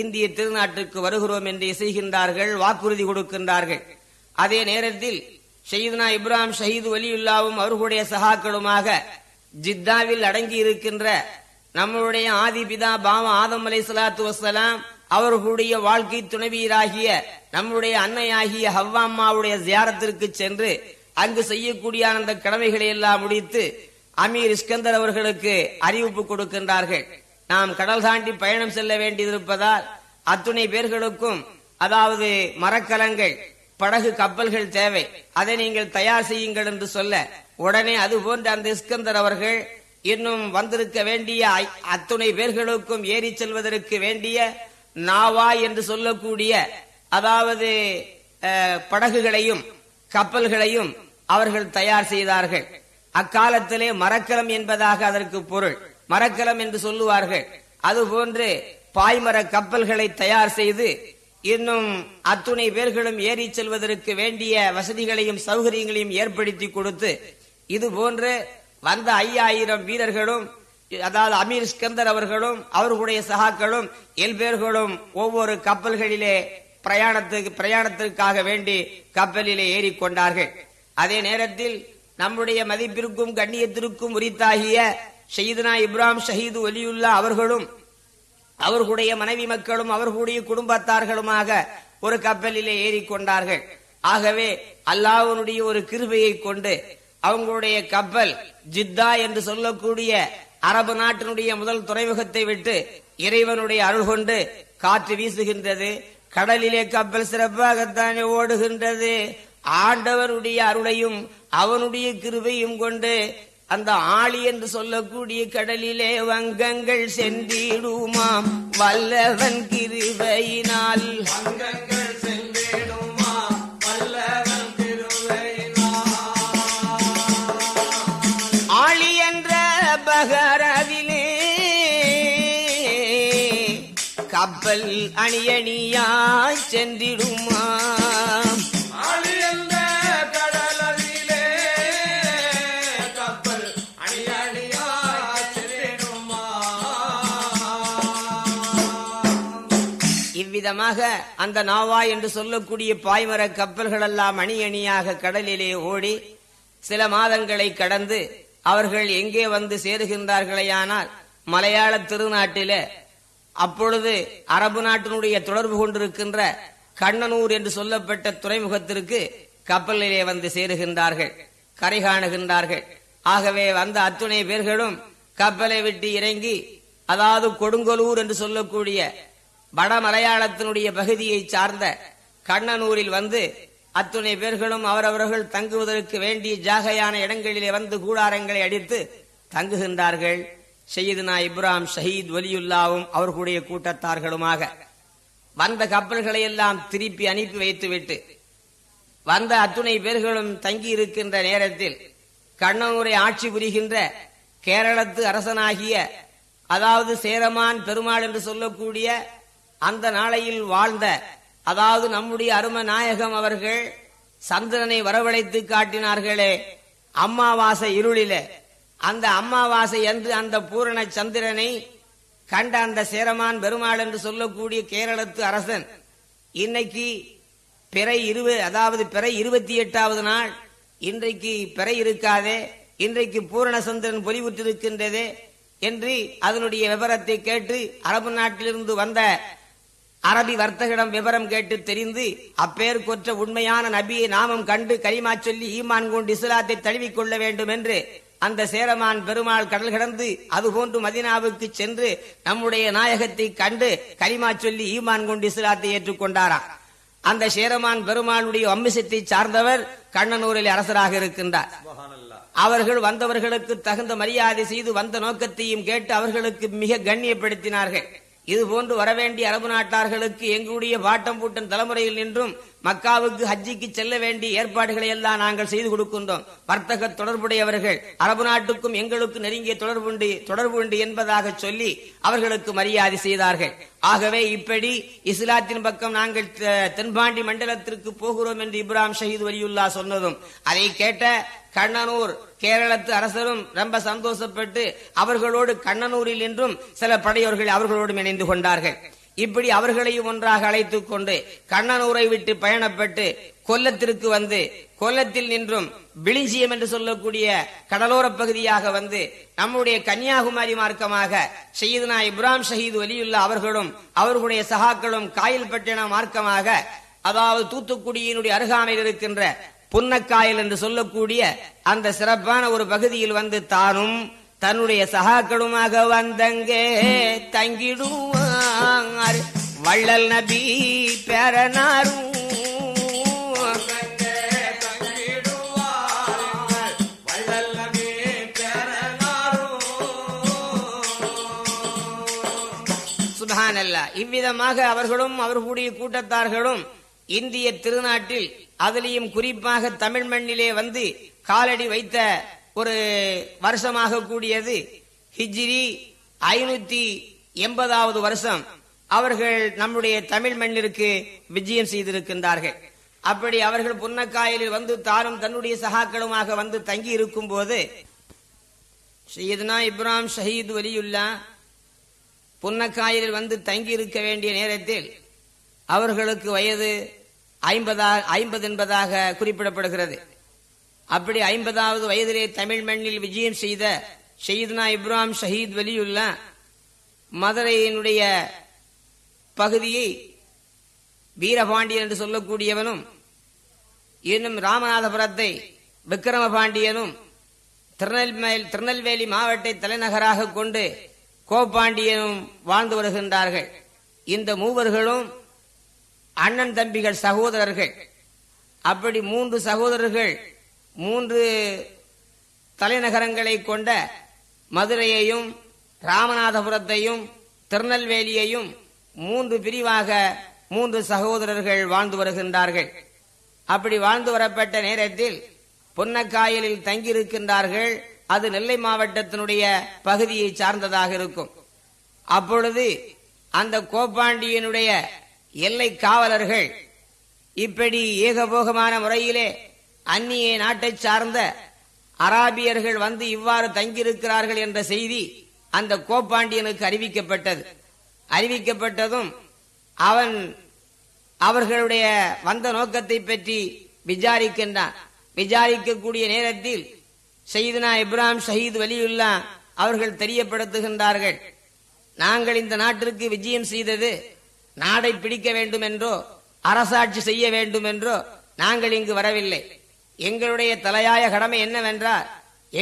இந்திய திருநாட்டுக்கு வருகிறோம் என்று இசைகின்றார்கள் வாக்குறுதி கொடுக்கின்றார்கள். அதே நேரத்தில் ஷயீத்னா இப்ராஹிம் ஷஹீது வலியுல்லாவும் அவர்களுடைய சகாக்களுமாக ஜித்தாவில் அடங்கி இருக்கின்ற நம்மளுடைய ஆதி பிதா பாவ ஆதம் அலை சலாத்து வசலாம் அவர்களுடைய வாழ்க்கை துணைவியராகிய நம்முடைய அன்னையாகிய ஹவ்வாம்மாவுடைய ஜியாரத்திற்கு சென்று அங்கு செய்யக்கூடிய அந்த கடமைகளை எல்லாம் முடித்து அமீர் இஸ்கந்தர் அவர்களுக்கு அறிவிப்பு கொடுக்கின்றார்கள். நாம் கடல் தாண்டி பயணம் செல்ல வேண்டியிருப்பதால் அத்துணை பேர்களுக்கும் அதாவது மரக்கலங்கள் படகு கப்பல்கள் தேவை. அதை நீங்கள் தயார் செய்யுங்கள் என்று சொல்ல உடனே அது போன்ற அந்த இஸ்கந்தர் அவர்கள் இன்னும் வந்திருக்க வேண்டிய அத்துணை பேர்களுக்கும் ஏறி செல்வதற்கு வேண்டிய நாவா என்று சொல்லக்கூடிய அதாவது படகுகளையும் கப்பல்களையும் அவர்கள் தயார் செய்தார்கள். அக்காலத்திலே மரக்கலம் என்பதாக அதற்கு பொருள். மரக்கலம் என்று சொல்லுவார்கள். அதுபோன்று பாய்மர கப்பல்களை தயார் செய்து இன்னும் அத்துணை பேர்களும் ஏறி செல்வதற்கு வேண்டிய வசதிகளையும் சௌகரியங்களையும் ஏற்படுத்தி கொடுத்து இது போன்று வந்த ஐயாயிரம் வீரர்களும் அதாவது அமீர் ஸ்கந்தர் அவர்களும் அவர்களுடைய சகாக்களும் எல்பேர்களும் ஒவ்வொரு கப்பல்களிலே பிரயாணத்துக்கு பிரயாணத்திற்காக வேண்டி கப்பலிலே ஏறிக்கொண்டார்கள் அதே நேரத்தில் நம்முடைய மதிப்பிற்கும் கண்ணியத்திற்கும் உரித்தாகிய ஷஹீதுனா இப்ராம் ஷஹீது ஒலியுல்லா அவர்களும் அவர்களுடைய மனைவி மக்களும் அவர்களுடைய குடும்பத்தார்களுமாக ஒரு கப்பலிலே ஏறிக்கொண்டார்கள் ஆகவே அல்லாஹனுடைய ஒரு கிருபையை கொண்டு அவங்களுடைய கப்பல் ஜித்தா என்று சொல்லக்கூடிய அரபு நாட்டினுடைய முதல் துறைமுகத்தை விட்டு இறைவனுடைய அருள் கொண்டு காற்று வீசுகின்றது. கடலிலே கப்பல் சிறப்பாகத்தானே ஓடுகின்றது. ஆண்டவருடைய அருளையும் அவனுடைய கிருபையும் கொண்டு அந்த ஆளி என்று சொல்லக்கூடிய கடலிலே வங்கங்கள் சென்றிடுமாம். வல்லவன் கிருபையினால். சென்றிடுமா வல்லவன் ஆளி என்ற பகரவிலே கப்பல் அணியணியாய் சென்றிடுமாம். இவ்விதமாக அந்த நாவா என்று சொல்லக்கூடிய பாய்மர கப்பல்கள் எல்லாம் அணி அணியாக கடலிலே ஓடி சில மாதங்களை கடந்து அவர்கள் எங்கே வந்து சேருகின்றார்களேயானால் மலையாள திருநாட்டிலே. அப்பொழுது அரபு நாட்டினுடைய தொடர்பு கொண்டிருக்கின்ற கண்ணனூர் என்று சொல்லப்பட்ட துறைமுகத்திற்கு கப்பலிலே வந்து சேருகின்றார்கள் கரை காணுகின்றார்கள். ஆகவே வந்த அத்துணை பேர்களும் கப்பலை விட்டு இறங்கி அதாவது கொடுங்கலூர் என்று சொல்லக்கூடிய வட மலையாளத்தினுடைய பகுதியை சார்ந்த கண்ணனூரில் வந்து அத்துணை பேர்களும் அவரவர்கள் தங்குவதற்கு வேண்டிய ஜாகையான இடங்களிலே வந்து கூடாரங்களை அடித்து தங்குகின்றார்கள். செய்யதுனா இப்ராம் ஷஹீத் வலியுல்லாவும் அவர்களுடைய கூட்டத்தார்களுமாக. வந்த கப்பல்களை எல்லாம் திருப்பி அனுப்பி வைத்துவிட்டு வந்த அத்துணை பேர்களும் தங்கி இருக்கின்ற நேரத்தில் கண்ணனூரை ஆட்சி புரிகின்ற கேரளத்து அரசனாகிய அதாவது சேரமான் பெருமாள் என்று சொல்லக்கூடிய அந்த நாளையில் வாழ்ந்த அதாவது நம்முடைய அரும நாயகம் அவர்கள் சந்திரனை வரவழைத்து காட்டினார்களே அம்மாவாசை இருளிலே. அந்த அம்மாவாசை என்று அந்த பூரண சந்திரனை கண்ட அந்த சேரமான் பெருமாள் என்று சொல்லக்கூடிய கேரளத்து அரசன் இன்னைக்கு பிறை இருபது அதாவது பிறை இருபத்தி எட்டாவது நாள். இன்றைக்கு பிறை இருக்காதே இன்றைக்கு பூரண சந்திரன் பொலிவுற்றிருக்கின்றதே என்று அதனுடைய விவரத்தை கேட்டு அரபு நாட்டிலிருந்து வந்த அரபி வர்த்தகிடம் விவரம் கேட்டு தெரிந்து அப்பேர் கொற்ற உண்மையான நபியை நாமம் கண்டு கரிமா சொல்லி ஈமான் கொண்டு இஸ்லாத்தை தழுவிக்கொள்ள வேண்டும் என்று அந்த சேரமான் பெருமாள் கடல் கடந்து அதுபோன்று மதினாவுக்கு சென்று நம்முடைய நாயகத்தை கண்டு கரிமா சொல்லி ஈமான் கொண்டு இஸ்லாத்தை ஏற்றுக்கொண்டாராம் அந்த சேரமான் பெருமாளுடைய வம்சத்தை சார்ந்தவர் கண்ணனூரில் அரசராக இருக்கின்றார். அவர்கள் வந்தவர்களுக்கு தகுந்த மரியாதை செய்து வந்த நோக்கத்தையும் கேட்டு அவர்களுக்கு மிக கண்ணியப்படுத்தினார்கள். இது போன்று வரவேண்டிய அரபு நாட்டார்களுக்கு எங்களுடைய பாட்டம் பூட்டம் தலைமுறையில் நின்றும் மக்காவுக்கு ஹஜ்ஜிக்கு செல்ல வேண்டிய ஏற்பாடுகளை எல்லாம் நாங்கள் செய்து கொடுக்கின்றோம். வர்த்தக தொடர்புடையவர்கள் அரபு நாட்டுக்கும் எங்களுக்கு நெருங்கிய தொடர்பு உண்டு தொடர்பு உண்டு என்பதாக சொல்லி அவர்களுக்கு மரியாதை செய்தார்கள். ஆகவே இப்படி இஸ்லாத்தின் பக்கம் நாங்கள் தெ- தென்பாண்டி மண்டலத்திற்கு போகிறோம் என்று இப்ராம் ஷஹீத் வலியுல்லா சொன்னதும் அதை கேட்ட கண்ணனூர் கேரளத்து அரசரும் ரொம்ப சந்தோஷப்பட்டு அவர்களோடு கண்ணனூரில் என்றும் சில படையோர்கள் அவர்களோடும் இணைந்து கொண்டார்கள். இப்படி அவர்களையும் ஒன்றாக அழைத்துக் கொண்டு கண்ணனூரை விட்டு பயணப்பட்டு கொல்லத்திற்கு வந்து கொல்லத்தில் நின்றும் பிளிஞ்சியம் என்று சொல்லக்கூடிய கடலோர பகுதியாக வந்து நம்முடைய கன்னியாகுமரி மார்க்கமாக செய்யுதுனா இப்ராம் ஷஹீது வலியுல்லா அவர்களும் அவர்களுடைய சகாக்களும் காயல்பட்டின மார்க்கமாக அதாவது தூத்துக்குடியினுடைய அருகாமையில் இருக்கின்ற புன்னக்காயல் என்று சொல்லக்கூடிய அந்த சிறப்பான ஒரு பகுதியில் வந்து தானும் தன்னுடைய சகாக்களுமாக வந்தங்கே தங்கிடுவார். வள்ளல் நபி பேரனாரும் வள்ளல் இவ்விதமாக அவர்களும் அவர்களுடைய கூட்டத்தார்களும் இந்திய திருநாட்டில் அதிலையும் குறிப்பாக தமிழ் மண்ணிலே வந்து காலடி வைத்த ஒரு வருஷமாக கூடியது ஹிஜ்ரி ஐநூத்தி எண்பதாவது வருஷம். அவர்கள் நம்முடைய தமிழ் மண்ணிற்கு விஜயம் செய்திருக்கின்றார்கள். அப்படி அவர்கள் புன்னக்காயலில் வந்து தானும் தன்னுடைய சகாக்களுமாக வந்து தங்கி இருக்கும் போது சையதுனா இப்ராஹிம் ஷஹீத் வலியுல்லா புன்னக்காயலில் வந்து தங்கி இருக்க வேண்டிய நேரத்தில் அவர்களுக்கு வயது ஐம்பதா ஐம்பது என்பதாக குறிப்பிடப்படுகிறது. அப்படி ஐம்பதாவது வயதிலே தமிழ் மண்ணில் விஜயம் செய்த ஷயீத்னா இப்ராம் ஷஹீத் வலியுல்லா மதுரையினுடைய பகுதியை வீரபாண்டியன் என்று சொல்லக்கூடியவனும் இன்னும் ராமநாதபுரத்தை விக்ரம பாண்டியனும் திருநெல்வேலி திருநெல்வேலி மாவட்ட தலைநகராக கொண்டு கோபாண்டியனும் வாழ்ந்து வருகின்றார்கள். இந்த மூவர்களும் அண்ணன் தம்பிகள் சகோதரர்கள். அப்படி மூன்று சகோதரர்கள் மூன்று தலைநகரங்களை கொண்ட மதுரையையும் ராமநாதபுரத்தையும் திருநெல்வேலியையும் மூன்று பிரிவாக மூன்று சகோதரர்கள் வாழ்ந்து வருகின்றார்கள். அப்படி வாழ்ந்து வரப்பட்ட நேரத்தில் பொன்னக்காயலில் தங்கியிருக்கின்றார்கள். அது நெல்லை மாவட்டத்தினுடைய பகுதியை சார்ந்ததாக இருக்கும். அப்பொழுது அந்த கோப்பாண்டியனுடைய எல்லை காவலர்கள் இப்படி ஏகபோகமான முறையிலே அந்நிய நாட்டை சார்ந்த அராபியர்கள் வந்து இவ்வாறு தங்கியிருக்கிறார்கள் என்ற செய்தி அந்த கோப்பாண்டியனுக்கு அறிவிக்கப்பட்டது. அறிவிக்கப்பட்டதும் அவன் அவர்களுடைய வந்த நோக்கத்தை பற்றி விசாரிக்கின்றான். விசாரிக்கக்கூடிய நேரத்தில் செய்தனா இப்ராஹிம் ஷஹீத் வலியுல்லா அவர்கள் தெரியப்படுத்துகின்றார்கள். நாங்கள் இந்த நாட்டிற்கு விஜயம் செய்தது நாடை பிடிக்க வேண்டும் என்றோ அரசாட்சி செய்ய வேண்டும் என்றோ நாங்கள் இங்கு வரவில்லை. எங்களுடைய தலையாய கடமை என்னவென்றால்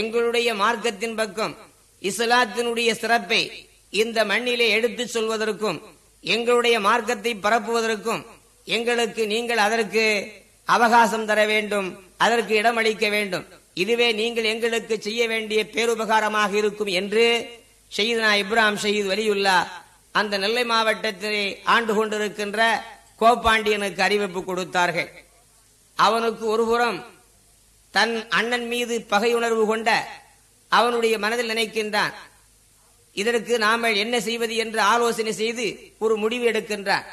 எங்களுடைய மார்க்கத்தின் பக்கம் இஸ்லாத்தினுடைய சிறப்பை இந்த மண்ணிலே எடுத்துச் சொல்வதற்கும் எங்களுடைய மார்க்கத்தை பரப்புவதற்கும் எங்களுக்கு நீங்கள் அதற்கு அவகாசம் தர வேண்டும் அதற்கு இடமளிக்க வேண்டும். இதுவே நீங்கள் எங்களுக்கு செய்ய வேண்டிய பேருபகாரமாக இருக்கும் என்று ஷஹீத்னா இப்ராம் ஷஹீத் வலியுல்லா அந்த நெல்லை மாவட்டத்திலே ஆண்டு கொண்டிருக்கின்ற கோபாண்டியனுக்கு அறிவிப்பு கொடுத்தார்கள். அவனுக்கு ஒருபுறம் தன் அண்ணன் மீது பகையுணர்வு கொண்ட அவனுடைய மனதில் நினைக்கின்றான். இதற்கு நாம என்ன செய்வது என்று ஆலோசனை செய்து ஒரு முடிவு எடுக்கின்றார்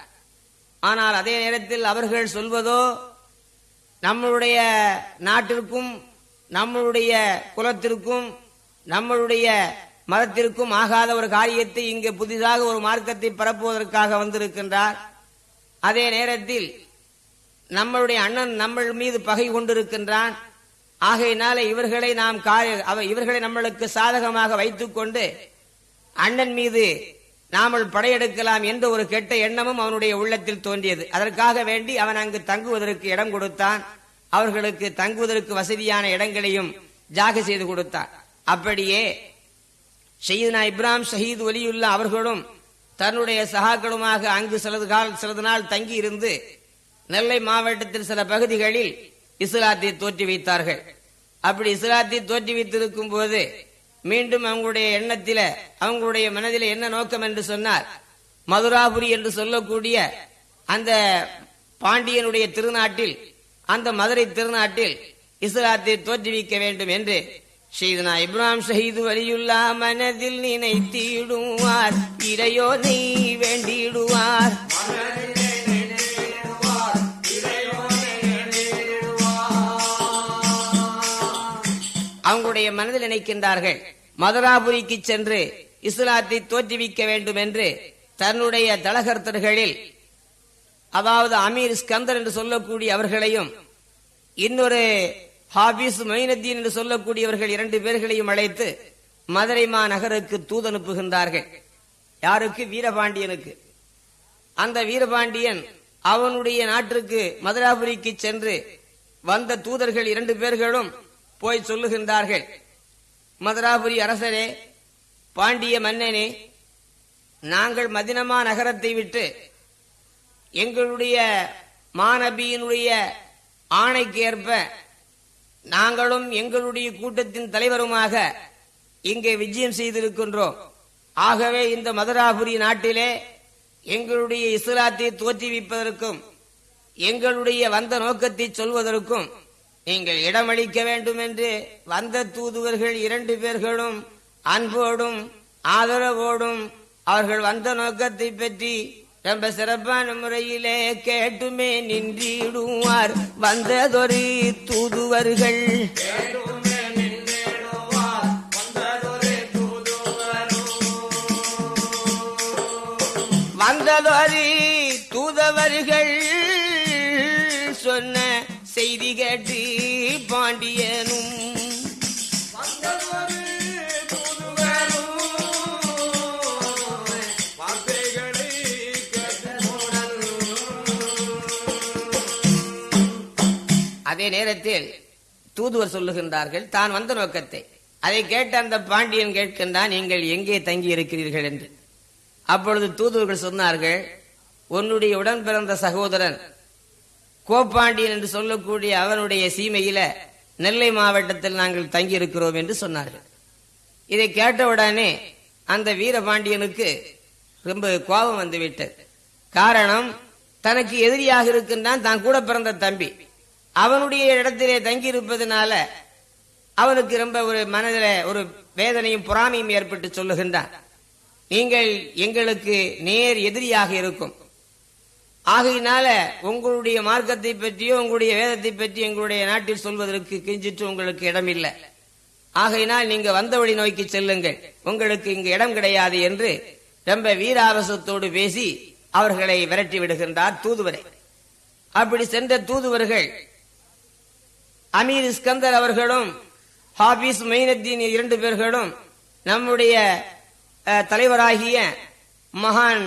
ஆனால் அதே நேரத்தில் அவர்கள் சொல்வதோ நம்மளுடைய நாட்டிற்கும் நம்மளுடைய குலத்திற்கும் நம்மளுடைய மதத்திற்கும் ஆகாத ஒரு காரியத்தை இங்கு புதிதாக ஒரு மார்க்கத்தை பரப்புவதற்காக வந்திருக்கின்றார். அதே நேரத்தில் நம்மளுடைய அண்ணன் நம்ம மீது பகை கொண்டிருக்கின்றான். ஆகையினால இவர்களை நாம் அவ இவர்களை நம்மளுக்கு சாதகமாக வைத்துக்கொண்டு அண்ணன் மீது நாமல் படையெடுக்கலாம் என்ற ஒரு கெட்ட எண்ணமும் அவனுடைய உள்ளத்தில் தோன்றியது. அதற்காக வேண்டி அவன் அங்கு தங்குவதற்கு இடம் கொடுத்தான். அவர்களுக்கு தங்குவதற்கு வசதியான இடங்களையும் ஜாக செய்து கொடுத்தான். அப்படியே ஷயீத்னா இப்ராம் ஷஹீத் ஒலியுல்லா அவர்களும் தன்னுடைய சகாக்களுமாக அங்கு சிலது கால் சிலது நாள் தங்கி இருந்து நெல்லை மாவட்டத்தில் சில பகுதிகளில் இஸ்லாத்தை தோற்றி வைத்தார்கள். அப்படி இஸ்லாத்தை தோற்றி வைத்திருக்கும் போது மீண்டும் அவங்களுடைய எண்ணத்தில அவங்களுடைய மனதில என்ன நோக்கம் என்று சொன்னார் மதுராபுரி என்று சொல்லக்கூடிய அந்த பாண்டியனுடைய திருநாட்டில் அந்த மதுரை திருநாட்டில் இஸ்லாத்தை தோற்றுவிக்க வேண்டும் என்று செய்தனா இப்ராம் ஷஹீது வலியுல்லா மனதில் நினைத்திடுவார் இறையோனை வேண்டிடுவார். அவங்களுடைய மனதில் நினைக்கின்றார்கள் மதுராபுரிக்கு சென்று இஸ்லாத்தை தோற்றுவிக்க வேண்டும் என்று தன்னுடைய தலகர்த்தர்களில் அதாவது அமீர் ஸ்கந்தர் என்று சொல்லக்கூடிய அவர்களையும் இன்னொரு ஹாபிஸ் மைனத்தீன் என்று சொல்லக்கூடியவர்கள் இரண்டு பேர்களையும் அழைத்து மதுரை மாநகருக்கு தூதனுப்புகின்றார்கள் யாருக்கு? வீரபாண்டியனுக்கு. அந்த வீரபாண்டியன் அவனுடைய நாட்டிற்கு மதுராபுரிக்கு சென்று வந்த தூதர்கள் இரண்டு பேர்களும் போய் சொல்லுகின்றார்கள். மதுராபுரி அரசரே பாண்டிய மன்னனே நாங்கள் மதினமா நகரத்தை விட்டு எங்களுடைய மாநபியினுடைய ஆணைக்கு ஏற்ப நாங்களும் எங்களுடைய கூட்டத்தின் தலைவருமாக இங்கே விஜயம் செய்திருக்கின்றோம். ஆகவே இந்த மதுராபுரி நாட்டிலே எங்களுடைய இஸ்லாத்தை தோற்றுவிப்பதற்கும் எங்களுடைய வந்த நோக்கத்தை சொல்வதற்கும் நீங்கள் இடமளிக்க வேண்டும் என்று வந்த தூதுவர்கள் இரண்டு பேர்களும் அன்போடும் ஆதரவோடும் அவர்கள் வந்த நோக்கத்தை பற்றி ரொம்ப சிறப்பான முறையிலே கேட்டுமே நின்றிடுவார். வந்ததொரு தூதுவர்கள். வந்ததொரு அதே நேரத்தில் தூதுவர் சொல்லுகின்றார்கள் தான் வந்த நோக்கத்தை. அதை கேட்ட அந்த பாண்டியன் கேட்கின்றான் நீங்கள் எங்கே தங்கி இருக்கிறீர்கள் என்று. அப்பொழுது தூதுவர்கள் சொன்னார்கள் உன்னுடைய உடன் பிறந்த சகோதரன் கோப்பாண்டியன் என்று சொல்லக்கூடிய அவனுடைய சீமையில நெல்லை மாவட்டத்தில் நாங்கள் தங்கி இருக்கிறோம் என்று சொன்னார்கள். இதை கேட்டவுடனே அந்த வீரபாண்டியனுக்கு ரொம்ப கோபம் வந்துவிட்டது. காரணம் தனக்கு எதிரியாக இருக்கின்றான் தான் கூட பிறந்த தம்பி. அவனுடைய இடத்திலே தங்கி இருப்பதனால அவனுக்கு ரொம்ப ஒரு மனதில் ஒரு வேதனையும் பொறாமையும் ஏற்பட்டு சொல்லுகின்றான். நீங்கள் எங்களுக்கு நேர் எதிரியாக இருக்கும். ஆகையினால உங்களுடைய மார்க்கத்தை பற்றியோ உங்களுடைய வேதத்தை பற்றி எங்களுடைய நாட்டில் சொல்வதற்கு கிஞ்சிட்டு உங்களுக்கு இடமில்லை. ஆகையினால் நீங்க வந்த வழி நோக்கி செல்லுங்கள். உங்களுக்கு இங்கு இடம் கிடையாது என்று ரொம்ப வீராவசத்தோடு பேசி அவர்களை விரட்டி விடுகின்றார் தூதுவரை. அப்படி சென்ற தூதுவர்கள் அமீர் இஸ்கந்தர் அவர்களும் ஹாபிஸ் மைனத்தீன் இரண்டு பேர்களும் நம்முடைய தலைவராகிய மகான்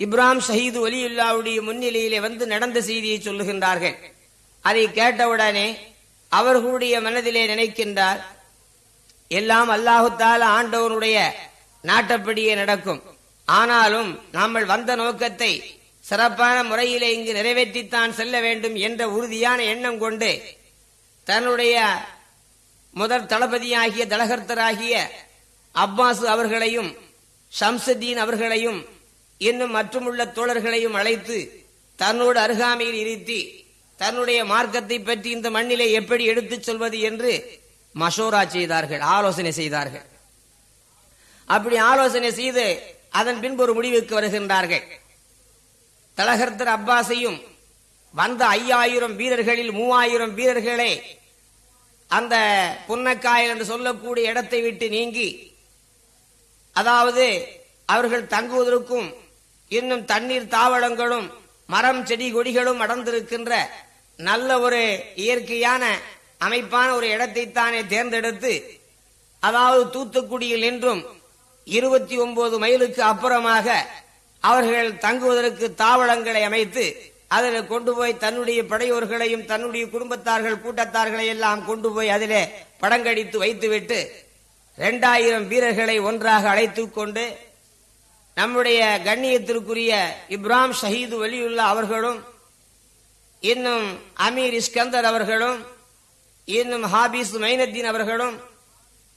இப்ராம் ஷஹீது ஒலியுல்லாவுடைய முன்னிலையிலே வந்து நடந்த செய்தியை சொல்லுகின்றார்கள். அதை கேட்டவுடனே அவர்களுடைய மனதிலே நினைக்கின்றார் எல்லாம் அல்லாஹுத்தால ஆண்டவனுடைய நாட்டப்படியே நடக்கும். ஆனாலும் நாமல் வந்த நோக்கத்தை சிறப்பான முறையிலே இங்கு நிறைவேற்றித்தான் செல்ல வேண்டும் என்ற உறுதியான எண்ணம் கொண்டு தன்னுடைய முதல் தளபதியாகிய தலகர்த்தராகிய அப்பாசு அவர்களையும் ஷம்சுத்தீன் அவர்களையும் இன்னும் மற்றுமுள்ள தோழர்களையும் அழைத்து தன்னோடு அருகாமையில் இருத்தி தன்னுடைய மார்க்கத்தை பற்றி இந்த மண்ணிலே எப்படி எடுத்துச் சொல்வது என்று மஷோரா செய்தார்கள் ஆலோசனை செய்தார்கள். அப்படி ஆலோசனை செய்து அதன் பின்பு ஒரு முடிவுக்கு வருகின்றார்கள். தலகர்த்தர் அப்பாஸையும் வந்த ஐயாயிரம் வீரர்களில் மூவாயிரம் வீரர்களே அந்த புன்னக்காயல் என்று சொல்லக்கூடிய இடத்தை விட்டு நீங்கி அதாவது அவர்கள் தங்குவதற்கும் இன்னும் தண்ணீர் தாவளங்களும் மரம் செடி கொடிகளும் அடர்ந்திருக்கின்ற நல்ல ஒரு இயற்கையான அமைப்பான ஒரு இடத்தை தானே தேர்ந்தெடுத்து அதாவது தூத்துக்குடியில் நின்றும் இருபத்தி ஒன்பது மைலுக்கு அப்புறமாக அவர்கள் தங்குவதற்கு தாவளங்களை அமைத்து அதில் கொண்டு போய் தன்னுடைய படையோர்களையும் தன்னுடைய குடும்பத்தார்கள் கூட்டத்தார்களை எல்லாம் கொண்டு போய் அதிலே படங்கடித்து வைத்துவிட்டு இரண்டாயிரம் வீரர்களை ஒன்றாக அழைத்து கொண்டு நம்முடைய கண்ணியத்திற்குரிய இப்ராம் ஷஹீது வலியுல்லா அவர்களும் இன்னும் அமீர் இஸ்கந்தர் அவர்களும் இன்னும் ஹாபிஸ் மைனத்தீன் அவர்களும்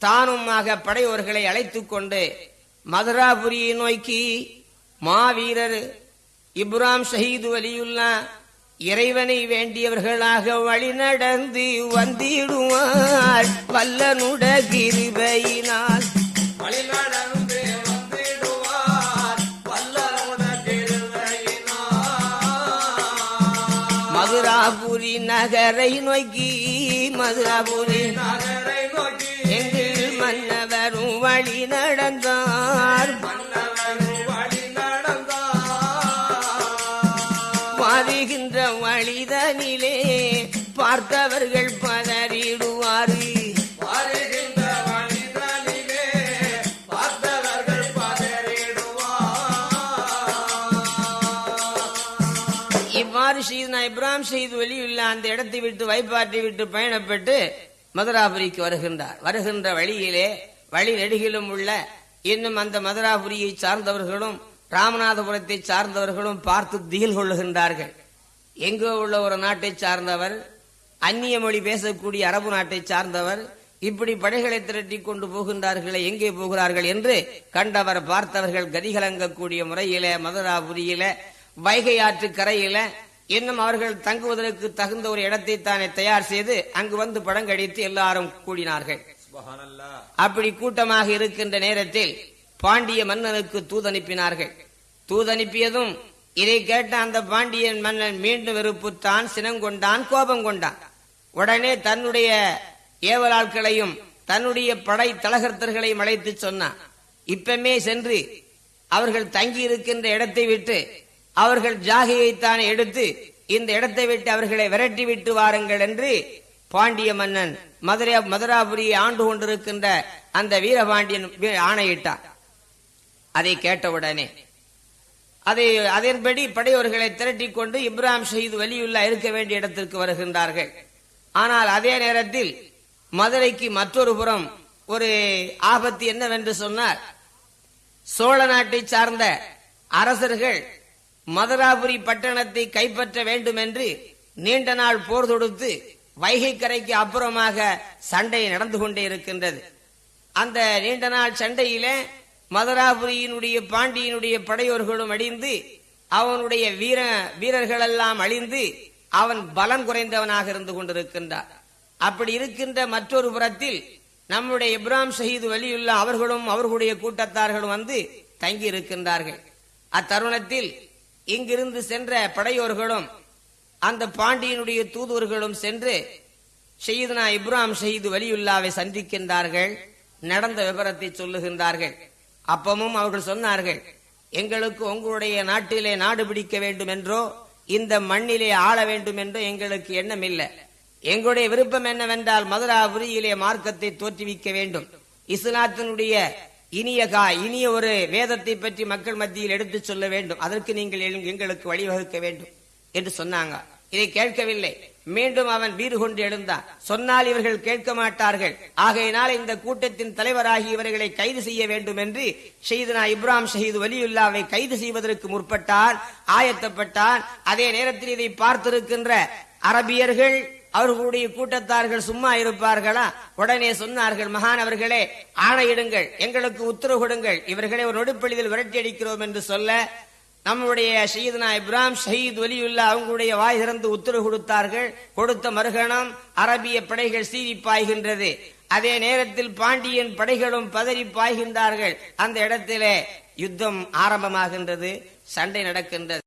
தானுமாக படையோர்களை அழைத்துக் கொண்டு மதுராபுரியை நோக்கி மாவீரர் இப்ராம் ஷஹீது வலியுல்லா இறைவனை வேண்டியவர்களாக வழி நடந்து வந்திடுவார். வல்லனுட கிருபையினால். மதுராபுரி நகரை நோக்கி மதுராபுரி நகரை ஷீதனா இப்ராஹிம் வெளியுள்ள அந்த இடத்தை விட்டு வைப்பாற்றி விட்டு பயணப்பட்டு மதுராபுரிக்கு வருகின்றார். வருகின்ற வழியிலே வழி நெடுகிலும் உள்ள இன்னும் அந்த மதுராபுரியை சார்ந்தவர்களும் ராமநாதபுரத்தை சார்ந்தவர்களும் பார்த்து திகில் கொள்ளுகின்றார்கள். எங்கோ உள்ள ஒரு நாட்டை சார்ந்தவர் அந்நிய மொழி பேசக்கூடிய அரபு நாட்டை சார்ந்தவர் இப்படி படைகளை திரட்டி கொண்டு போகின்றார்களே எங்கே போகிறார்கள் என்று கண்டவர் பார்த்தவர்கள் கதிகலங்கக்கூடிய முறையில மதுராபுரியில வைகை ஆற்று கரையில இன்னும் அவர்கள் தங்குவதற்கு தகுந்த ஒரு இடத்தை தானே தயார் செய்து அங்கு வந்து படங்கடித்து எல்லாரும் கூடினார்கள். அப்படி கூட்டமாக இருக்கின்ற நேரத்தில் பாண்டிய மன்னனுக்கு தூதனுப்பினார்கள். தூதனுப்பியதும் இதை கேட்ட அந்த பாண்டியன் மன்னன் மீண்டும் வெறுப்புத்தான் சினங்கொண்டான் கோபம் கொண்டான் உடனே தன்னுடைய ஏவலாட்களையும் தன்னுடைய படை தலகர்த்தர்களையும் அழைத்து சொன்னான். இப்பமே சென்று அவர்கள் தங்கி இருக்கின்ற இடத்தை விட்டு அவர்கள் ஜாகியைத்தான் எடுத்து இந்த இடத்தை விட்டு அவர்களை விரட்டி விட்டு வாருங்கள் என்று பாண்டிய மன்னன் மதுரை மதுராபுரியை ஆண்டு கொண்டிருக்கின்ற அந்த வீரபாண்டியன் ஆணையிட்டான். அதை கேட்டவுடனே அதை அதன்படி படையோர்களை திரட்டி கொண்டு இப்ராம் ஷஹீத் வலியுல்லா இருக்க வேண்டிய இடத்திற்கு வருகின்றார்கள். ஆனால் அதே நேரத்தில் மதுரைக்கு மற்றொரு புறம் ஒரு ஆபத்து என்னவென்று சொன்னார் சோழ நாட்டை சார்ந்த அரசர்கள் மதுராபுரி பட்டணத்தை கைப்பற்ற வேண்டும் என்று நீண்ட நாள் போர் தொடுத்து வைகை கரைக்கு அப்புறமாக சண்டை நடந்து கொண்டே இருக்கின்றது. அந்த நீண்ட நாள் சண்டையில மதுராபுரியினுடைய பாண்டியனுடைய படையோர்களும் அழிந்து அவனுடைய வீர வீரர்கள் எல்லாம் அழிந்து அவன் பலம் குறைந்தவனாக இருந்து கொண்டிருக்கின்றார். அப்படி இருக்கின்ற மற்றொரு புறத்தில் நம்முடைய இப்ராம் ஷஹீது வலியுள்ள அவர்களும் அவர்களுடைய கூட்டத்தார்களும் வந்து தங்கி இருக்கின்றார்கள் அத்தருணத்தில் இங்கிருந்து சென்ற படையோர்களும் அந்த பாண்டியனுடைய தூதுவர்களும் சென்று ஷெய்துனா இப்ராம் ஷஹீது வலியுல்லாவை சந்திக்கின்றார்கள் நடந்த விவரத்தை சொல்லுகின்றார்கள். அப்பமும் அவர்கள் சொன்னார்கள் எங்களுக்கு உங்களுடைய நாட்டிலே நாடு பிடிக்க வேண்டும் என்றோ இந்த மண்ணிலே ஆள வேண்டும் என்றோ எங்களுக்கு எண்ணம் இல்லை எங்களுடைய விருப்பம் என்னவென்றால் மதுராபுரியிலே மார்க்கத்தை தோற்றுவிக்க வேண்டும். இஸ்லாத்தினுடைய இனியகா இனிய ஒரு வேதத்தை பற்றி மக்கள் மத்தியில் எடுத்துச் சொல்ல வேண்டும். அதற்கு நீங்கள் எங்களுக்கு வழிவகுக்க வேண்டும் என்று சொன்னாங்க. இதை கேட்கவில்லை. மீண்டும் அவன் வீறு கொண்டு எழுந்தான். சொன்னால் இவர்கள் கேட்க மாட்டார்கள். ஆகையினால் இந்த கூட்டத்தின் தலைவராகி இவர்களை கைது செய்ய வேண்டும் என்று ஷெய்துனா இப்ராம் ஷஹீது வலியுல்லாவை கைது செய்வதற்கு முற்பட்டான் ஆயத்தப்பட்டான் அதே நேரத்தில் இதை பார்த்திருக்கின்ற அரபியர்கள் அவர்களுடைய கூட்டத்தார்கள் சும்மா இருப்பார்களா? உடனே சொன்னார்கள் மகானவர்களே ஆணையிடுங்கள் எங்களுக்கு உத்தரவு கொடுங்கள். இவர்களை ஒரு நொடிப்பொழுதில் விரட்டி அடிக்கிறோம் என்று சொல்ல நம்முடைய ஷயீத்னா இப்ராம் ஷஹீத் ஒலியுல்லா அவங்களுடைய வாய் திறந்து உத்தரவு கொடுத்தார்கள். கொடுத்த மறுகணம் அரபிய படைகள் சீறி பாய்கின்றது. அதே நேரத்தில் பாண்டியன் படைகளும் பதறி பாய்கின்றார்கள். அந்த இடத்திலே யுத்தம் ஆரம்பமாகின்றது சண்டை நடக்கின்றது.